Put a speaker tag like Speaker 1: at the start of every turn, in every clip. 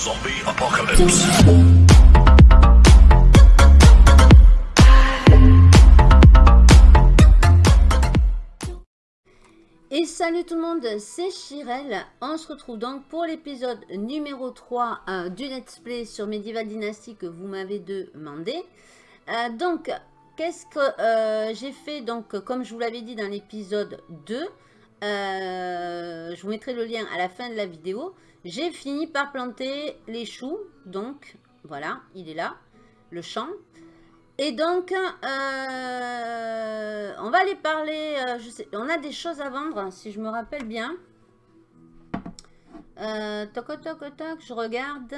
Speaker 1: Zombie Apocalypse.
Speaker 2: Et salut tout le monde, c'est Chirel. On se retrouve donc pour l'épisode numéro 3 euh, du Let's Play sur Medieval Dynasty que vous m'avez demandé. Euh, donc, qu'est-ce que euh, j'ai fait Donc, comme je vous l'avais dit dans l'épisode 2, je vous mettrai le lien à la fin de la vidéo. J'ai fini par planter les choux. Donc, voilà, il est là, le champ. Et donc, euh, on va aller parler, euh, on a des choses à vendre, si je me rappelle bien. Euh, toc, toc, toc, je regarde.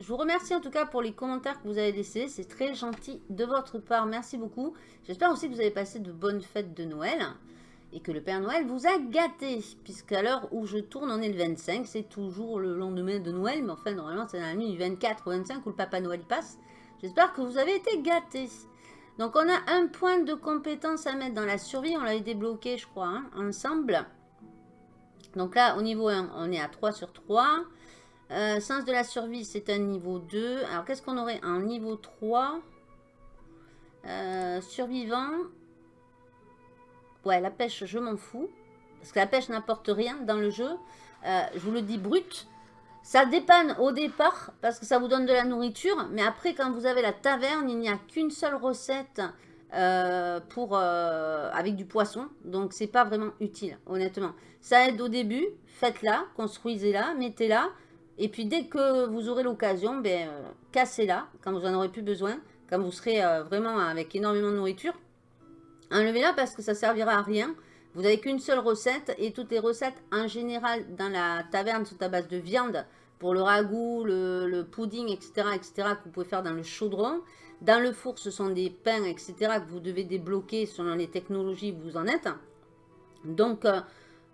Speaker 2: Je vous remercie en tout cas pour les commentaires que vous avez laissés. C'est très gentil de votre part. Merci beaucoup. J'espère aussi que vous avez passé de bonnes fêtes de Noël. Et que le Père Noël vous a gâté. Puisqu'à l'heure où je tourne, on est le 25. C'est toujours le lendemain de Noël. Mais enfin, normalement, c'est dans la nuit du 24 ou 25 où le Papa Noël passe. J'espère que vous avez été gâtés. Donc, on a un point de compétence à mettre dans la survie. On l'avait débloqué, je crois, hein, ensemble. Donc là, au niveau 1, on est à 3 sur 3. Euh, sens de la survie, c'est un niveau 2. Alors, qu'est-ce qu'on aurait en niveau 3 euh, Survivant. Ouais, la pêche, je m'en fous. Parce que la pêche n'apporte rien dans le jeu. Euh, je vous le dis brut. Ça dépanne au départ parce que ça vous donne de la nourriture. Mais après, quand vous avez la taverne, il n'y a qu'une seule recette euh, euh, avec du poisson. Donc, c'est pas vraiment utile, honnêtement. Ça aide au début. Faites-la, construisez-la, mettez-la. Et puis, dès que vous aurez l'occasion, ben, cassez-la quand vous en aurez plus besoin. Quand vous serez vraiment avec énormément de nourriture. Enlevez-la parce que ça servira à rien. Vous n'avez qu'une seule recette et toutes les recettes en général dans la taverne sont à base de viande pour le ragoût, le, pudding, etc., etc. que vous pouvez faire dans le chaudron. Dans le four, ce sont des pains, etc. que vous devez débloquer selon les technologies où vous en êtes. Donc, euh,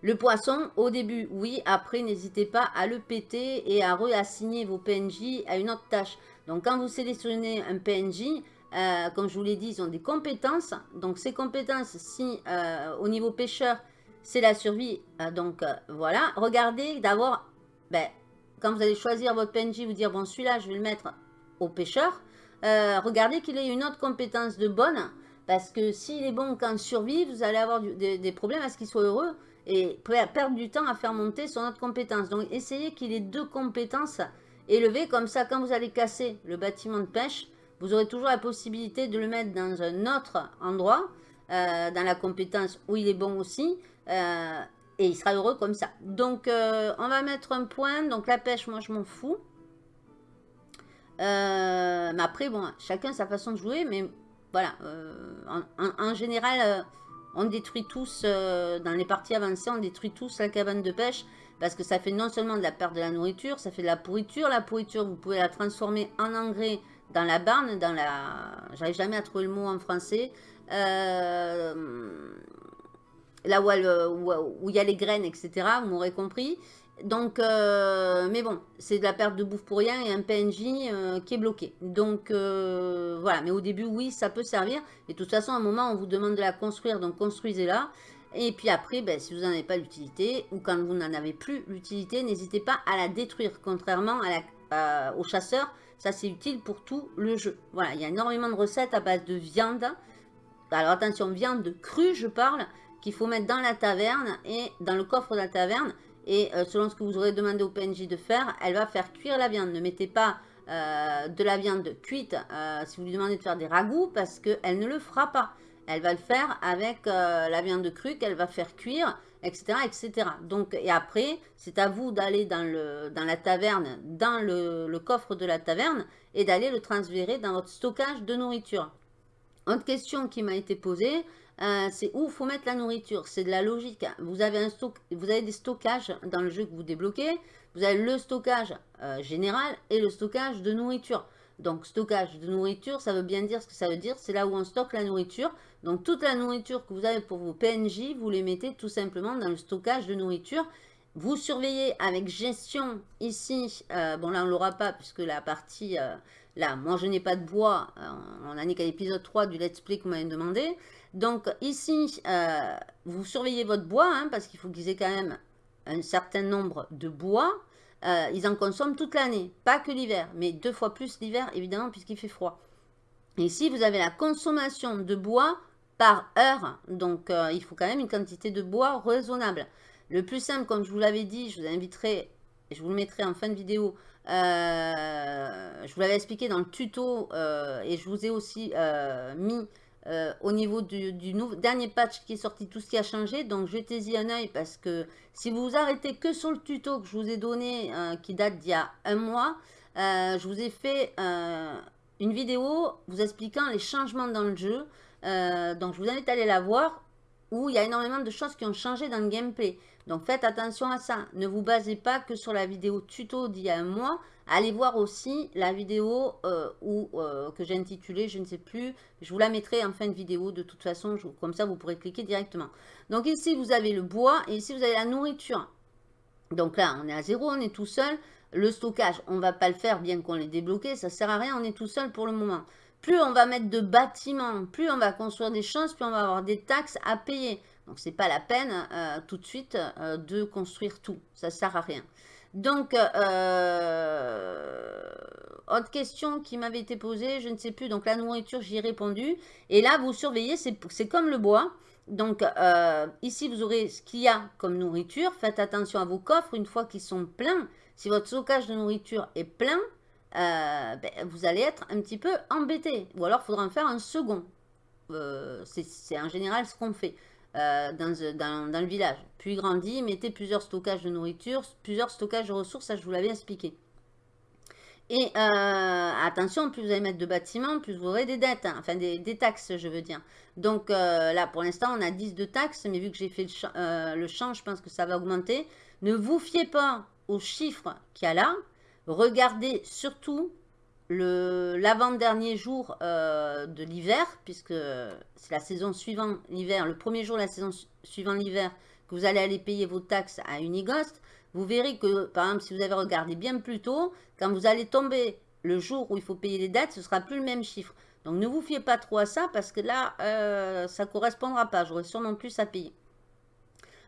Speaker 2: le poisson, au début, oui. Après, n'hésitez pas à le péter et à réassigner vos PNJ à une autre tâche. Donc, quand vous sélectionnez un PNJ, euh, comme je vous l'ai dit, ils ont des compétences. Donc, ces compétences, si euh, au niveau pêcheur, c'est la survie. donc, voilà. Regardez d'abord, ben, quand vous allez choisir votre PNJ, vous dire, bon, celui-là, je vais le mettre au pêcheur. Euh, regardez qu'il ait une autre compétence de bonne. Parce que s'il est bon qu'en survie, vous allez avoir des, problèmes à ce qu'il soit heureux. Et perdre du temps à faire monter son autre compétence. Donc, essayez qu'il ait deux compétences élevées. Comme ça, quand vous allez casser le bâtiment de pêche, vous aurez toujours la possibilité de le mettre dans un autre endroit. Euh, dans la compétence où il est bon aussi. Euh, et il sera heureux comme ça. Donc, euh, on va mettre un point. Donc, la pêche, moi, je m'en fous. Mais après, bon, chacun sa façon de jouer. Mais voilà, en, général, on détruit tous, dans les parties avancées, on détruit tous la cabane de pêche. Parce que ça fait non seulement de la perte de la nourriture, ça fait de la pourriture. La pourriture, vous pouvez la transformer en engrais dans la barne, dans la... J'arrive jamais à trouver le mot en français. Euh là où, il y a les graines, etc. Vous m'aurez compris. Donc, euh, mais bon, c'est de la perte de bouffe pour rien et un PNJ euh, qui est bloqué. Donc, voilà. Mais au début, oui, ça peut servir. Et de toute façon, à un moment, on vous demande de la construire, donc construisez-la. Et puis après, ben, si vous n'en avez pas l'utilité, ou quand vous n'en avez plus l'utilité, n'hésitez pas à la détruire. Contrairement à la, aux chasseurs, ça c'est utile pour tout le jeu. Voilà, il y a énormément de recettes à base de viande. Alors attention, viande crue, je parle qu'il faut mettre dans la taverne et dans le coffre de la taverne. Et euh, selon ce que vous aurez demandé au PNJ de faire, elle va faire cuire la viande. Ne mettez pas euh, de la viande cuite euh, si vous lui demandez de faire des ragoûts parce qu'elle ne le fera pas. Elle va le faire avec la viande crue qu'elle va faire cuire, etc. etc. Donc, et après, c'est à vous d'aller dans, dans la taverne, dans le, coffre de la taverne et d'aller le transférer dans votre stockage de nourriture. Autre question qui m'a été posée, euh, c'est où faut mettre la nourriture? C'est de la logique. Vous avez, un stock, vous avez des stockages dans le jeu que vous débloquez. Vous avez le stockage euh, général et le stockage de nourriture. Donc, stockage de nourriture, ça veut bien dire ce que ça veut dire. C'est là où on stocke la nourriture. Donc, toute la nourriture que vous avez pour vos PNJ, vous les mettez tout simplement dans le stockage de nourriture. Vous surveillez avec gestion ici. Euh, bon, là, on ne l'aura pas puisque la partie... là, moi, je n'ai pas de bois. on en est qu'à l'épisode 3 du let's play que vous m'avez demandé. Donc ici, euh, vous surveillez votre bois, hein, parce qu'il faut qu'ils aient quand même un certain nombre de bois. euh, ils en consomment toute l'année, pas que l'hiver, mais deux fois plus l'hiver, évidemment, puisqu'il fait froid. Ici, vous avez la consommation de bois par heure, donc euh, il faut quand même une quantité de bois raisonnable. Le plus simple, comme je vous l'avais dit, je vous inviterai, je vous le mettrai en fin de vidéo, euh, je vous l'avais expliqué dans le tuto et je vous ai aussi mis euh, au niveau du, dernier patch qui est sorti, tout ce qui a changé. Donc jetez-y un oeil parce que si vous vous arrêtez que sur le tuto que je vous ai donné, euh, qui date d'il y a un mois, euh, je vous ai fait une vidéo vous expliquant les changements dans le jeu. Donc je vous invite à aller la voir où il y a énormément de choses qui ont changé dans le gameplay. Donc faites attention à ça. Ne vous basez pas que sur la vidéo tuto d'il y a un mois. Allez voir aussi la vidéo euh, euh, que j'ai intitulée, je ne sais plus, je vous la mettrai en fin de vidéo de toute façon, comme ça vous pourrez cliquer directement. Donc ici vous avez le bois et ici vous avez la nourriture. Donc là on est à zéro, on est tout seul. Le stockage, on ne va pas le faire bien qu'on l'ait débloqué, ça ne sert à rien, on est tout seul pour le moment. Plus on va mettre de bâtiments, plus on va construire des choses, plus on va avoir des taxes à payer. Donc, ce n'est pas la peine euh, tout de suite de construire tout. Ça ne sert à rien. Donc, euh, autre question qui m'avait été posée, je ne sais plus. Donc, la nourriture, j'y ai répondu. Et là, vous surveillez, c'est comme le bois. Donc, euh, ici, vous aurez ce qu'il y a comme nourriture. Faites attention à vos coffres une fois qu'ils sont pleins. Si votre stockage de nourriture est plein, euh, ben, vous allez être un petit peu embêté. Ou alors, il faudra en faire un second. c'est en général ce qu'on fait. Euh, dans, le village. Puis grandit, mettez plusieurs stockages de nourriture, plusieurs stockages de ressources, ça je vous l'avais expliqué. Et euh, attention, plus vous allez mettre de bâtiments, plus vous aurez des dettes, hein. enfin des, taxes je veux dire. Donc euh, là pour l'instant on a 10 de taxes, mais vu que j'ai fait le, le champ, je pense que ça va augmenter. Ne vous fiez pas aux chiffres qu'il y a là, regardez surtout l'avant-dernier jour euh, de l'hiver, puisque c'est la saison suivant l'hiver, le premier jour de la saison suivant l'hiver, que vous allez aller payer vos taxes à Unigost, vous verrez que, par exemple, si vous avez regardé bien plus tôt, quand vous allez tomber le jour où il faut payer les dettes, ce sera plus le même chiffre. Donc ne vous fiez pas trop à ça, parce que là, euh, ça ne correspondra pas. J'aurai sûrement plus à payer.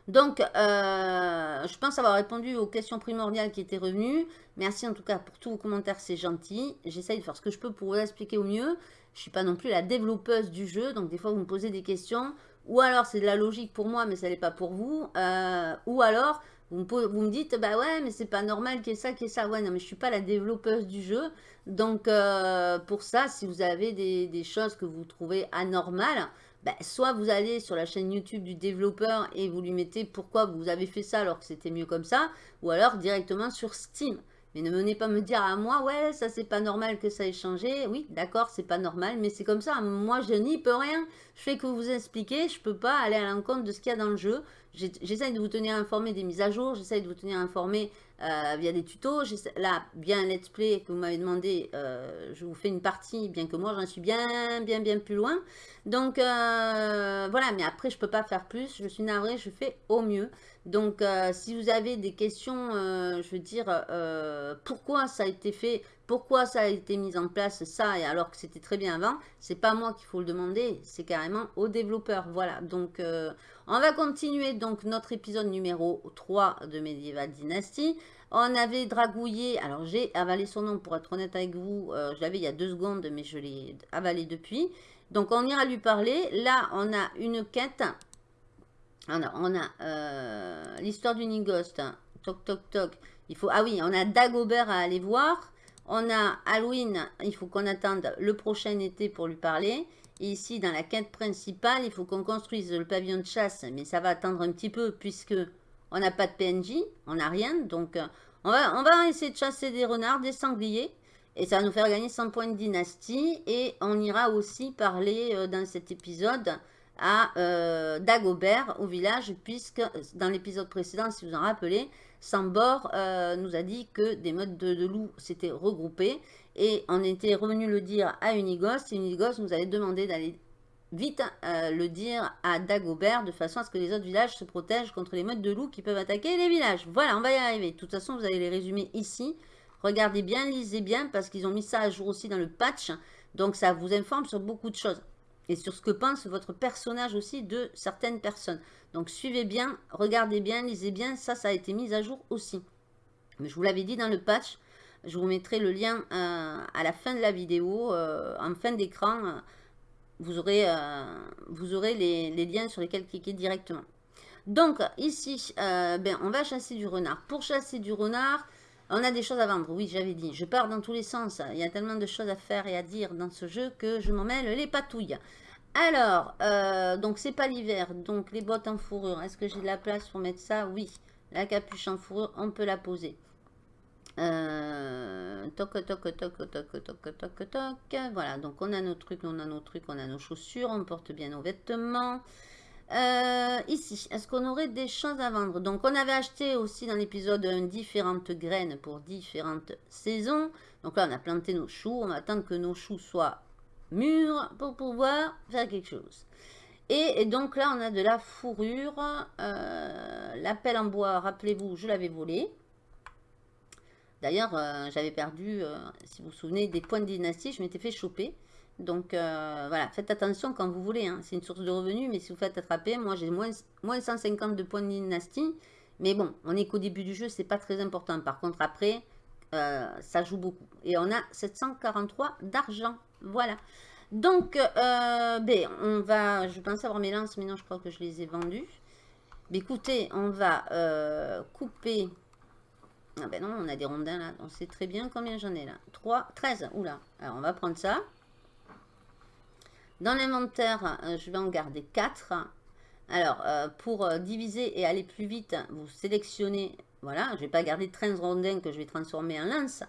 Speaker 2: Donc, euh, je pense avoir répondu aux questions primordiales qui étaient revenues. Merci en tout cas pour tous vos commentaires, c'est gentil. J'essaye de faire ce que je peux pour vous expliquer au mieux. Je ne suis pas non plus la développeuse du jeu, donc des fois vous me posez des questions. Ou alors c'est de la logique pour moi, mais ça n'est pas pour vous. Euh, ou alors vous me, dites, bah ouais, mais c'est pas normal qu'il y ait ça, qu'il y ait ça. Ouais, non, mais je suis pas la développeuse du jeu. Donc, euh, pour ça, si vous avez des, choses que vous trouvez anormales, bah, soit vous allez sur la chaîne YouTube du développeur et vous lui mettez pourquoi vous avez fait ça alors que c'était mieux comme ça, ou alors directement sur Steam. Mais ne venez pas me dire à moi, ouais, ça c'est pas normal que ça ait changé. Oui, d'accord, c'est pas normal, mais c'est comme ça. Moi, je n'y peux rien. Je fais que vous expliquer, je peux pas aller à l'encontre de ce qu'il y a dans le jeu. J'essaye de vous tenir informé des mises à jour, j'essaye de vous tenir informé euh, via des tutos. Là, bien let's play que vous m'avez demandé, euh, je vous fais une partie, bien que moi j'en suis bien, bien, bien plus loin. Donc euh, voilà, mais après je peux pas faire plus, je suis navrée, je fais au mieux. Donc si vous avez des questions, je veux dire, pourquoi ça a été fait, pourquoi ça a été mis en place, ça, alors que c'était très bien avant, c'est pas moi qu'il faut le demander, c'est carrément aux développeurs. Voilà, donc on va continuer donc notre épisode numéro 3 de Medieval Dynasty. On avait dragouillé, alors j'ai avalé son nom pour être honnête avec vous, euh, je l'avais il y a deux secondes mais je l'ai avalé depuis. Donc on ira lui parler. Là on a une quête, on a, euh, l'histoire du Nigost, toc toc toc. Il faut, ah oui, on a Dagobert à aller voir. On a Halloween, il faut qu'on attende le prochain été pour lui parler. Et ici, dans la quête principale, il faut qu'on construise le pavillon de chasse. Mais ça va attendre un petit peu puisque on n'a pas de PNJ, on n'a rien. Donc, euh, on va, on va essayer de chasser des renards, des sangliers. Et ça va nous faire gagner 100 points de dynastie. Et on ira aussi parler euh, dans cet épisode à euh, Dagobert au village. Puisque dans l'épisode précédent, si vous en rappelez, Sambor nous a dit que des modes de, de loup s'étaient regroupés. Et on était revenu le dire à Unigos. Et Unigos nous avait demandé d'aller vite euh, le dire à Dagobert de façon à ce que les autres villages se protègent contre les modes de loups qui peuvent attaquer les villages. Voilà, on va y arriver. De toute façon, vous allez les résumer ici. Regardez bien, lisez bien parce qu'ils ont mis ça à jour aussi dans le patch. Donc ça vous informe sur beaucoup de choses. Et sur ce que pense votre personnage aussi de certaines personnes. Donc suivez bien, regardez bien, lisez bien. Ça, ça a été mis à jour aussi. Mais je vous l'avais dit dans le patch, je vous mettrai le lien euh, à la fin de la vidéo, euh, en fin d'écran. vous aurez, vous aurez les, liens sur lesquels cliquer directement. Donc ici, ben, on va chasser du renard. Pour chasser du renard, on a des choses à vendre. Oui, j'avais dit, je pars dans tous les sens. Il y a tellement de choses à faire et à dire dans ce jeu que je m'en mêle les patouilles. Alors, donc c'est pas l'hiver, donc les bottes en fourrure. Est-ce que j'ai de la place pour mettre ça? Oui. La capuche en fourrure, on peut la poser. Euh, toc, toc, toc, toc, toc, toc, toc, toc. Voilà, donc on a nos trucs, on a nos trucs, on a nos chaussures, on porte bien nos vêtements. Euh, ici, est-ce qu'on aurait des choses à vendre? Donc, on avait acheté aussi dans l'épisode différentes graines pour différentes saisons. Donc là, on a planté nos choux. On va attendre que nos choux soient mûrs pour pouvoir faire quelque chose. Et, donc là, on a de la fourrure. Euh, L'appel en bois, rappelez-vous, je l'avais volé. D'ailleurs, euh, j'avais perdu, si vous vous souvenez, des points de dynastie. Je m'étais fait choper. Donc voilà, faites attention quand vous voulez. Hein. C'est une source de revenus, mais si vous faites attraper, moi j'ai moins, moins 150 de points de dynastie. Mais bon, on est qu'au début du jeu, c'est pas très important. Par contre, après, ça joue beaucoup. Et on a 743 d'argent. Voilà. Donc, euh, ben, on va, je pense avoir mes lances, mais non, je crois que je les ai vendues. Écoutez, on va euh, couper... Ah ben non, on a des rondins là, on sait très bien combien j'en ai là. 3, 13, oula. Alors, on va prendre ça. Dans l'inventaire, euh, je vais en garder 4. Alors, pour diviser et aller plus vite, vous sélectionnez, voilà, je ne vais pas garder 13 rondins que je vais transformer en lance.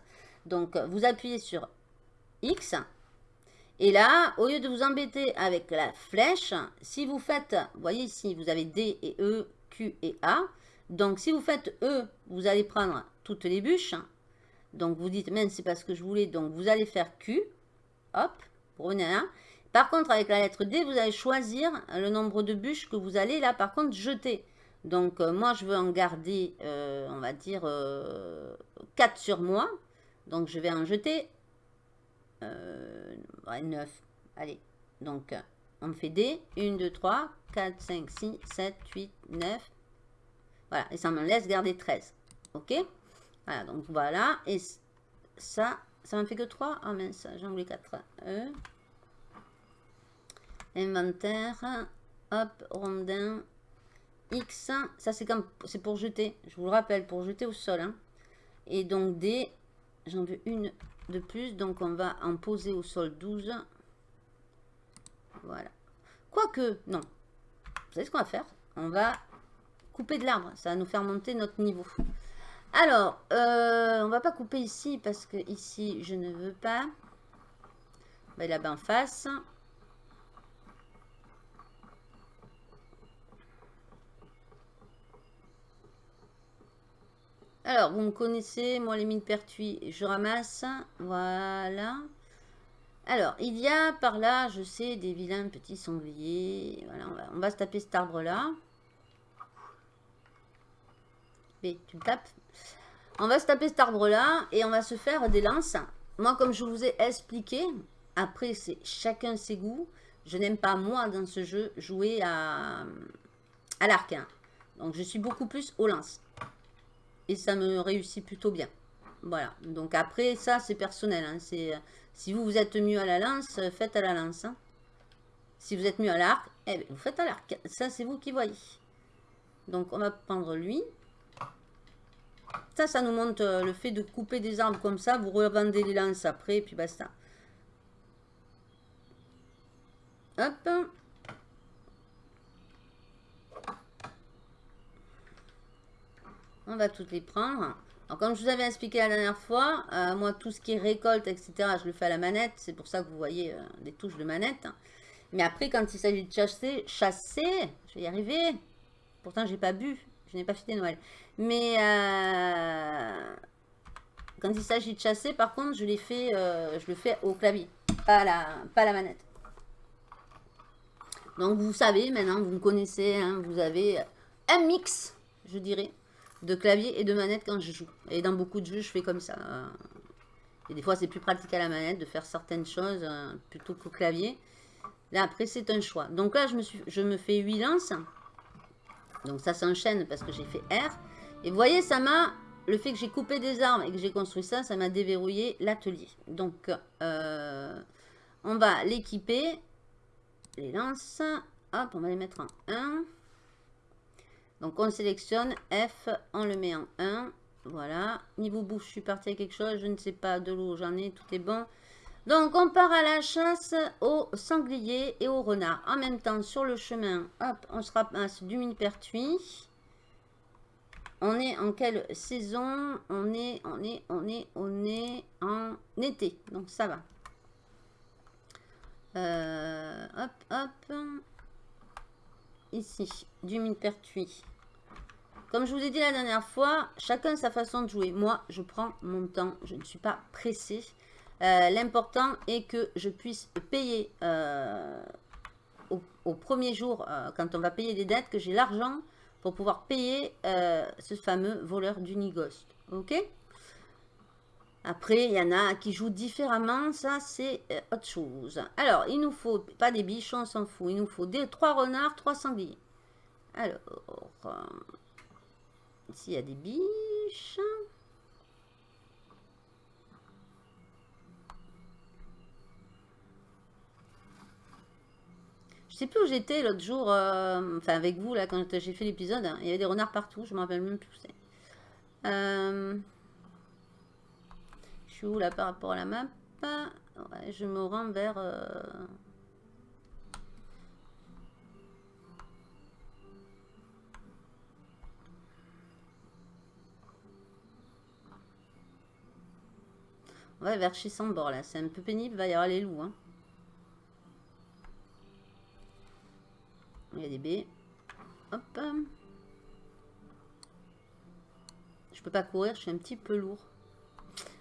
Speaker 2: Donc, vous appuyez sur X, et là, au lieu de vous embêter avec la flèche, si vous faites, voyez ici, vous avez D et E, Q et A. Donc, si vous faites E, vous allez prendre toutes les bûches. Donc, vous dites, même c'est pas ce que je voulais. Donc, vous allez faire Q. Hop, vous revenez là. Par contre, avec la lettre D, vous allez choisir le nombre de bûches que vous allez, là, par contre, jeter. Donc, euh, moi, je veux en garder, euh, on va dire, 4 euh, sur moi. Donc, je vais en jeter euh, 9. Allez, donc on fait D. 1, 2, 3, 4, 5, 6, 7, 8, 9. Voilà, et ça me laisse garder 13. Ok? Voilà, donc voilà. Et ça, ça m'en fait que 3. Ah mince, j'en voulais 4. Inventaire. Hop, rondin. X. Ça, c'est comme c'est pour jeter. Je vous le rappelle, pour jeter au sol. Hein. Et donc D, j'en veux une de plus. Donc, on va en poser au sol 12. Voilà. Quoique, non. Vous savez ce qu'on va faire? On va couper de l'arbre. Ça va nous faire monter notre niveau. Alors, euh, on va pas couper ici parce que ici, je ne veux pas. Là-bas en face. Alors, vous me connaissez, moi les mines pertuis, je ramasse. Voilà. Alors, il y a par là, je sais, des vilains petits sangliers. Voilà, on va, se taper cet arbre-là. Mais tu me tapes. On va se taper cet arbre-là et on va se faire des lances. Moi, comme je vous ai expliqué, après, c'est chacun ses goûts. Je n'aime pas, moi, dans ce jeu, jouer à, à l'arc. Hein. Donc, je suis beaucoup plus aux lances et ça me réussit plutôt bien. Voilà, donc après ça c'est personnel, hein. c'est si vous vous êtes mieux à la lance, faites à la lance. Hein. Si vous êtes mieux à l'arc, eh vous faites à l'arc, ça c'est vous qui voyez. Donc on va prendre lui. Ça, ça nous montre euh, le fait de couper des arbres comme ça, vous revendez les lances après, et puis basta. Hop. On va toutes les prendre. Alors, comme je vous avais expliqué la dernière fois, euh, moi, tout ce qui est récolte, etc., je le fais à la manette. C'est pour ça que vous voyez euh, des touches de manette. Mais après, quand il s'agit de chasser, chasser, je vais y arriver. Pourtant, j'ai pas bu. Je n'ai pas fêté Noël. Mais euh, quand il s'agit de chasser, par contre, je, le fais au clavier, pas à la manette. Donc, vous savez, maintenant, vous me connaissez, hein, vous avez un mix, je dirais, de clavier et de manette quand je joue. Et dans beaucoup de jeux, je fais comme ça. Et des fois, c'est plus pratique à la manette de faire certaines choses euh, plutôt qu'au clavier. Là, après, c'est un choix. Donc là, je me, je me fais 8 lances. Donc ça s'enchaîne parce que j'ai fait R. Et vous voyez, ça m'a le fait que j'ai coupé des arbres et que j'ai construit ça, ça m'a déverrouillé l'atelier. Donc, euh, on va l'équiper. Les lances. Hop, on va les mettre en 1. Donc, on sélectionne F, on le met en 1. Voilà. Niveau bouffe, je suis parti avec quelque chose. Je ne sais pas, de l'eau, j'en ai, tout est bon. Donc, on part à la chasse aux sangliers et aux renards. En même temps, sur le chemin, hop, on se ramasse du millepertuis. On est en quelle saison? On est, on est, on est, on est en été. Donc, ça va. Euh, hop, hop. Ici, du millepertuis. Comme je vous ai dit la dernière fois, chacun sa façon de jouer. Moi, je prends mon temps. Je ne suis pas pressée. Euh, l'important est que je puisse payer euh, au, premier jour, euh, quand on va payer des dettes, que j'ai l'argent pour pouvoir payer ce fameux voleur d'Unigost. Ok? Après, il y en a qui jouent différemment. Ça, c'est autre chose. Alors, il nous faut, pas des biches, on s'en fout. Il nous faut des trois renards, trois sangliers. Alors, ici, il y a des biches. Je sais plus où j'étais l'autre jour, euh, enfin avec vous, là, quand j'ai fait l'épisode. Hein. il y avait des renards partout, je me rappelle même plus. Euh, où là par rapport à la map Je me rends vers... Euh, ouais, vers chez Sambor là, c'est un peu pénible, il va y avoir les loups. Hein. Il y a des baies. Hop. Je peux pas courir, je suis un petit peu lourd.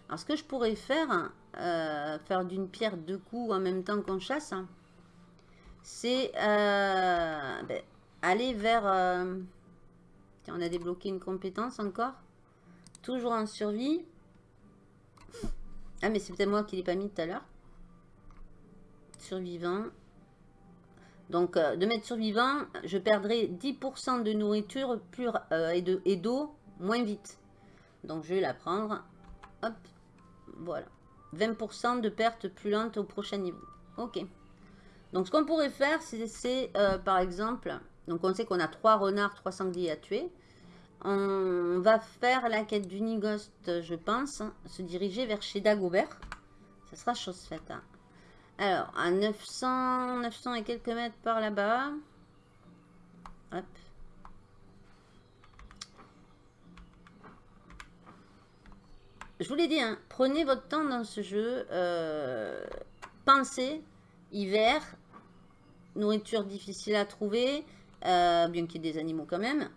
Speaker 2: Alors, ce que je pourrais faire, euh, faire d'une pierre deux coups en même temps qu'on chasse, c'est euh, ben, aller vers... Euh, on a débloqué une compétence encore. Toujours en survie. Ah, mais c'est peut-être moi qui l'ai pas mis tout à l'heure. Survivant. Donc, euh, de mettre survivant, je perdrai 10% de nourriture euh, et d'eau moins vite. Donc, je vais la prendre. Hop, voilà. 20% de perte plus lente au prochain niveau. Ok. Donc, ce qu'on pourrait faire, c'est, euh, par exemple... Donc, on sait qu'on a 3 renards, 3 sangliers à tuer. On va faire la quête d'Unigost, je pense. Se diriger vers chez Dagobert. Ça sera chose faite. Hein. Alors, à 900, 900 et quelques mètres par là-bas. Hop. Je vous l'ai dit, hein, prenez votre temps dans ce jeu. Euh, pensez, hiver, nourriture difficile à trouver, euh, bien qu'il y ait des animaux quand même.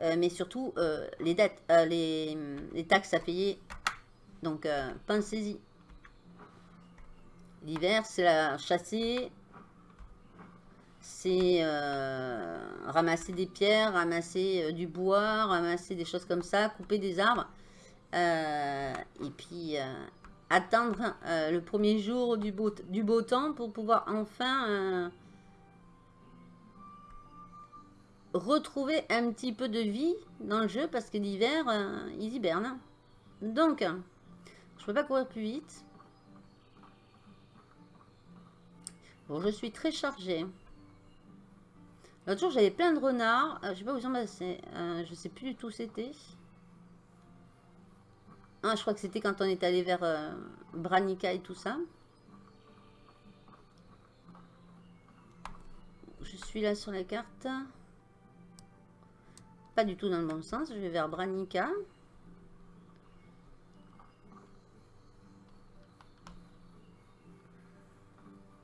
Speaker 2: Euh, mais surtout, les, dettes, les, les, taxes à payer. Donc, pensez-y. L'hiver, c'est la chasser, c'est ramasser des pierres, ramasser du bois, ramasser des choses comme ça, couper des arbres. Euh, et puis attendre le premier jour du beau, temps pour pouvoir enfin retrouver un petit peu de vie dans le jeu parce que l'hiver, ils hibernent. Donc, je peux pas courir plus vite. Bon, je suis très chargée. L'autre jour, j'avais plein de renards. Euh, je sais pas où ils sont. Euh, je sais plus du tout c'était. Ah, je crois que c'était quand on est allé vers euh, Branica et tout ça. Je suis là sur la carte. Pas du tout dans le bon sens. Je vais vers Branica.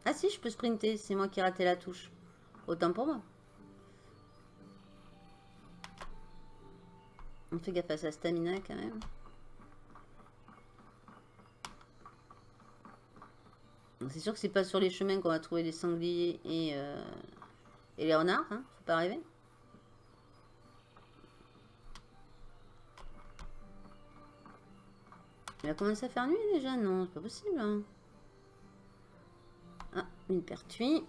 Speaker 2: Ah si, je peux sprinter. C'est moi qui ai raté la touche. Autant pour moi. On fait gaffe à sa stamina quand même. C'est sûr que c'est pas sur les chemins qu'on va trouver les sangliers et, euh, et les renards. Hein Faut pas rêver. Il a commencé à faire nuit déjà? Non, c'est pas possible. Hein. Ah, une pertuis.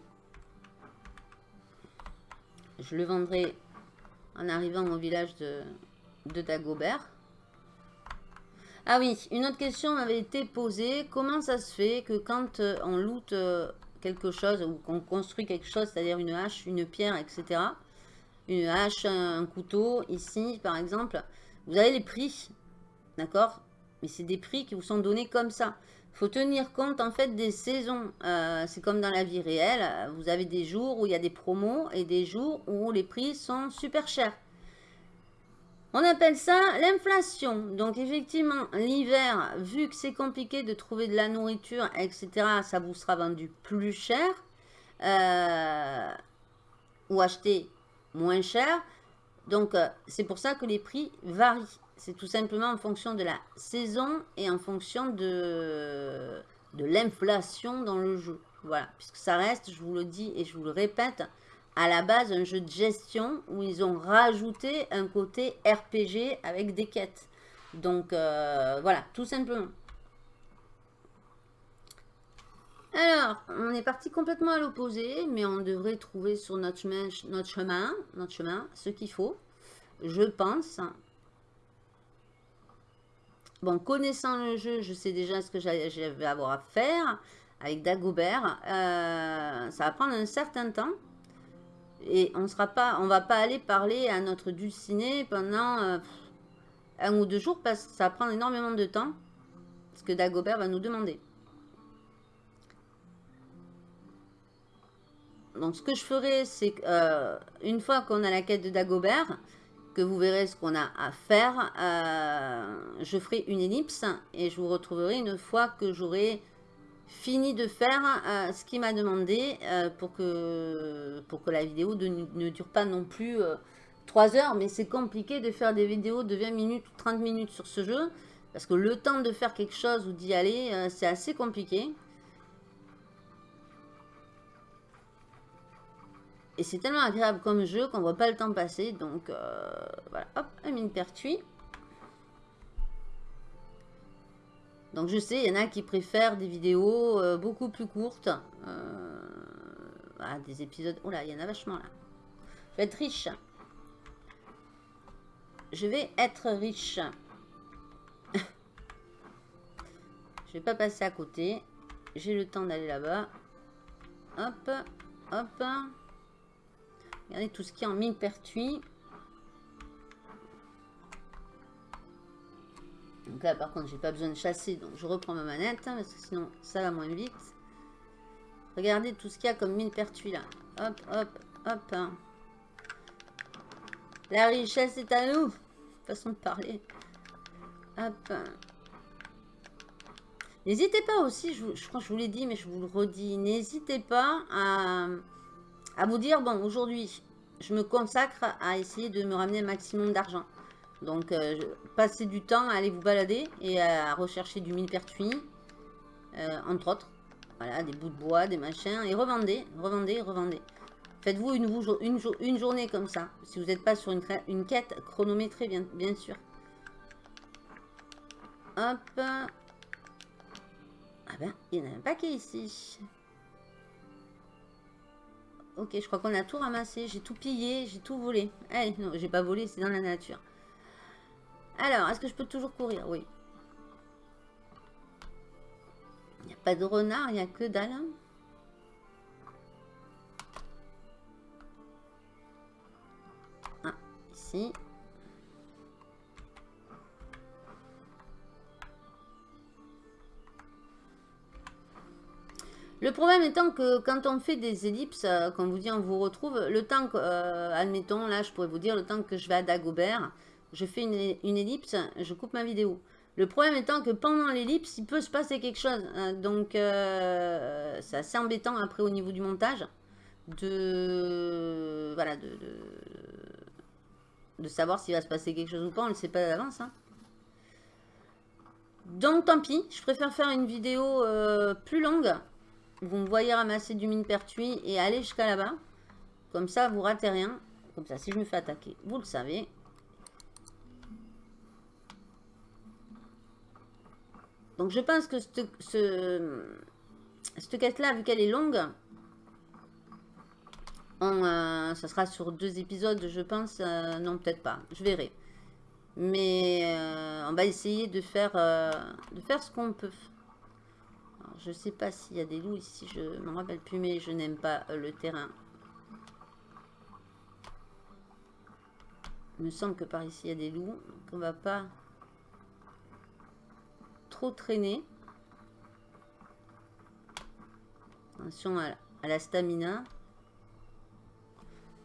Speaker 2: Je le vendrai en arrivant au village de, de Dagobert. Ah oui, une autre question m'avait été posée. Comment ça se fait que quand euh, on loot euh, quelque chose ou qu'on construit quelque chose, c'est-à-dire une hache, une pierre, etc. Une hache, un couteau, ici par exemple, vous avez les prix, d'accord? Mais c'est des prix qui vous sont donnés comme ça. Il faut tenir compte en fait des saisons. Euh, c'est comme dans la vie réelle, vous avez des jours où il y a des promos et des jours où les prix sont super chers. On appelle ça l'inflation. Donc effectivement, l'hiver, vu que c'est compliqué de trouver de la nourriture, etc., ça vous sera vendu plus cher. Euh, ou acheter moins cher. Donc euh, c'est pour ça que les prix varient. C'est tout simplement en fonction de la saison et en fonction de l'inflation dans le jeu. Voilà, puisque ça reste, je vous le dis et je vous le répète, à la base un jeu de gestion où ils ont rajouté un côté RPG avec des quêtes. Donc euh, voilà, tout simplement. Alors, on est parti complètement à l'opposé, mais on devrait trouver sur notre chemin, notre chemin, notre chemin ce qu'il faut, je pense. Bon, connaissant le jeu, je sais déjà ce que j'avais avoir à faire avec Dagobert. Euh, ça va prendre un certain temps. Et on sera pas, on va pas aller parler à notre dulciné pendant euh, un ou deux jours parce que ça va prendre énormément de temps. Ce que Dagobert va nous demander. Donc ce que je ferai, c'est euh, fois qu'on a la quête de Dagobert, que vous verrez ce qu'on a à faire, euh, je ferai une ellipse et je vous retrouverai une fois que j'aurai fini de faire euh, ce qu'il m'a demandé euh, pour, que, pour que la vidéo ne dure pas non plus 3 euh, heures. Mais c'est compliqué de faire des vidéos de 20 minutes ou 30 minutes sur ce jeu. Parce que le temps de faire quelque chose ou d'y aller, c'est assez compliqué. Et c'est tellement agréable comme jeu qu'on voit pas le temps passer. Donc voilà, hop, un mine pertuis. Donc je sais, il y en a qui préfèrent des vidéos euh, beaucoup plus courtes. Euh, ah, des épisodes... Oh là, il y en a vachement là. Je vais être riche. Je vais être riche. je vais pas passer à côté. J'ai le temps d'aller là-bas. Hop, hop. Regardez tout ce qui est en mine pertuis. Donc là, par contre, j'ai pas besoin de chasser, donc je reprends ma manette, hein, parce que sinon, ça va moins vite. Regardez tout ce qu'il y a comme mine pertuis là. Hop, hop, hop. Hein. La richesse est à nous. Façon de parler. Hop. N'hésitez pas aussi, je, crois que je vous l'ai dit, mais je vous le redis. N'hésitez pas à, à vous dire, bon, aujourd'hui, je me consacre à essayer de me ramener un maximum d'argent. Donc, euh, passez du temps à aller vous balader et à rechercher du millepertuis, euh, entre autres. Voilà, des bouts de bois, des machins, et revendez, revendez, revendez. Faites-vous une, journée comme ça, si vous n'êtes pas sur une, une, quête chronométrée, bien, bien sûr. Hop. Ah ben, il y en a un paquet ici. Ok, je crois qu'on a tout ramassé. J'ai tout pillé, j'ai tout volé. Eh, non, j'ai pas volé, c'est dans la nature. Alors, est-ce que je peux toujours courir? Oui. Il n'y a pas de renard, il n'y a que dalle. Ah, ici. Le problème étant que quand on fait des ellipses, euh, comme vous dit, on vous retrouve, le temps que, euh, admettons, là, je pourrais vous dire, le temps que je vais à Dagobert, je fais une, ellipse, je coupe ma vidéo. Le problème étant que pendant l'ellipse, il peut se passer quelque chose. Hein. donc, euh, c'est assez embêtant après au niveau du montage de, voilà, de, de, savoir s'il va se passer quelque chose ou pas. On ne le sait pas d'avance. Hein. Donc, tant pis. Je préfère faire une vidéo euh, plus longue. Vous me voyez ramasser du mine pertuis et aller jusqu'à là-bas. Comme ça, vous ratez rien. Comme ça, si je me fais attaquer, vous le savez. Donc je pense que cette, cette quête-là, vu qu'elle est longue, on, euh, ça sera sur deux épisodes, je pense. Euh, non, peut-être pas. Je verrai. Mais euh, on va essayer de faire, de faire ce qu'on peut. je ne sais pas s'il y a des loups ici, je ne me rappelle plus, mais je n'aime pas le terrain. Il me semble que par ici, il y a des loups. Donc on va pas traîner. Attention à, la stamina.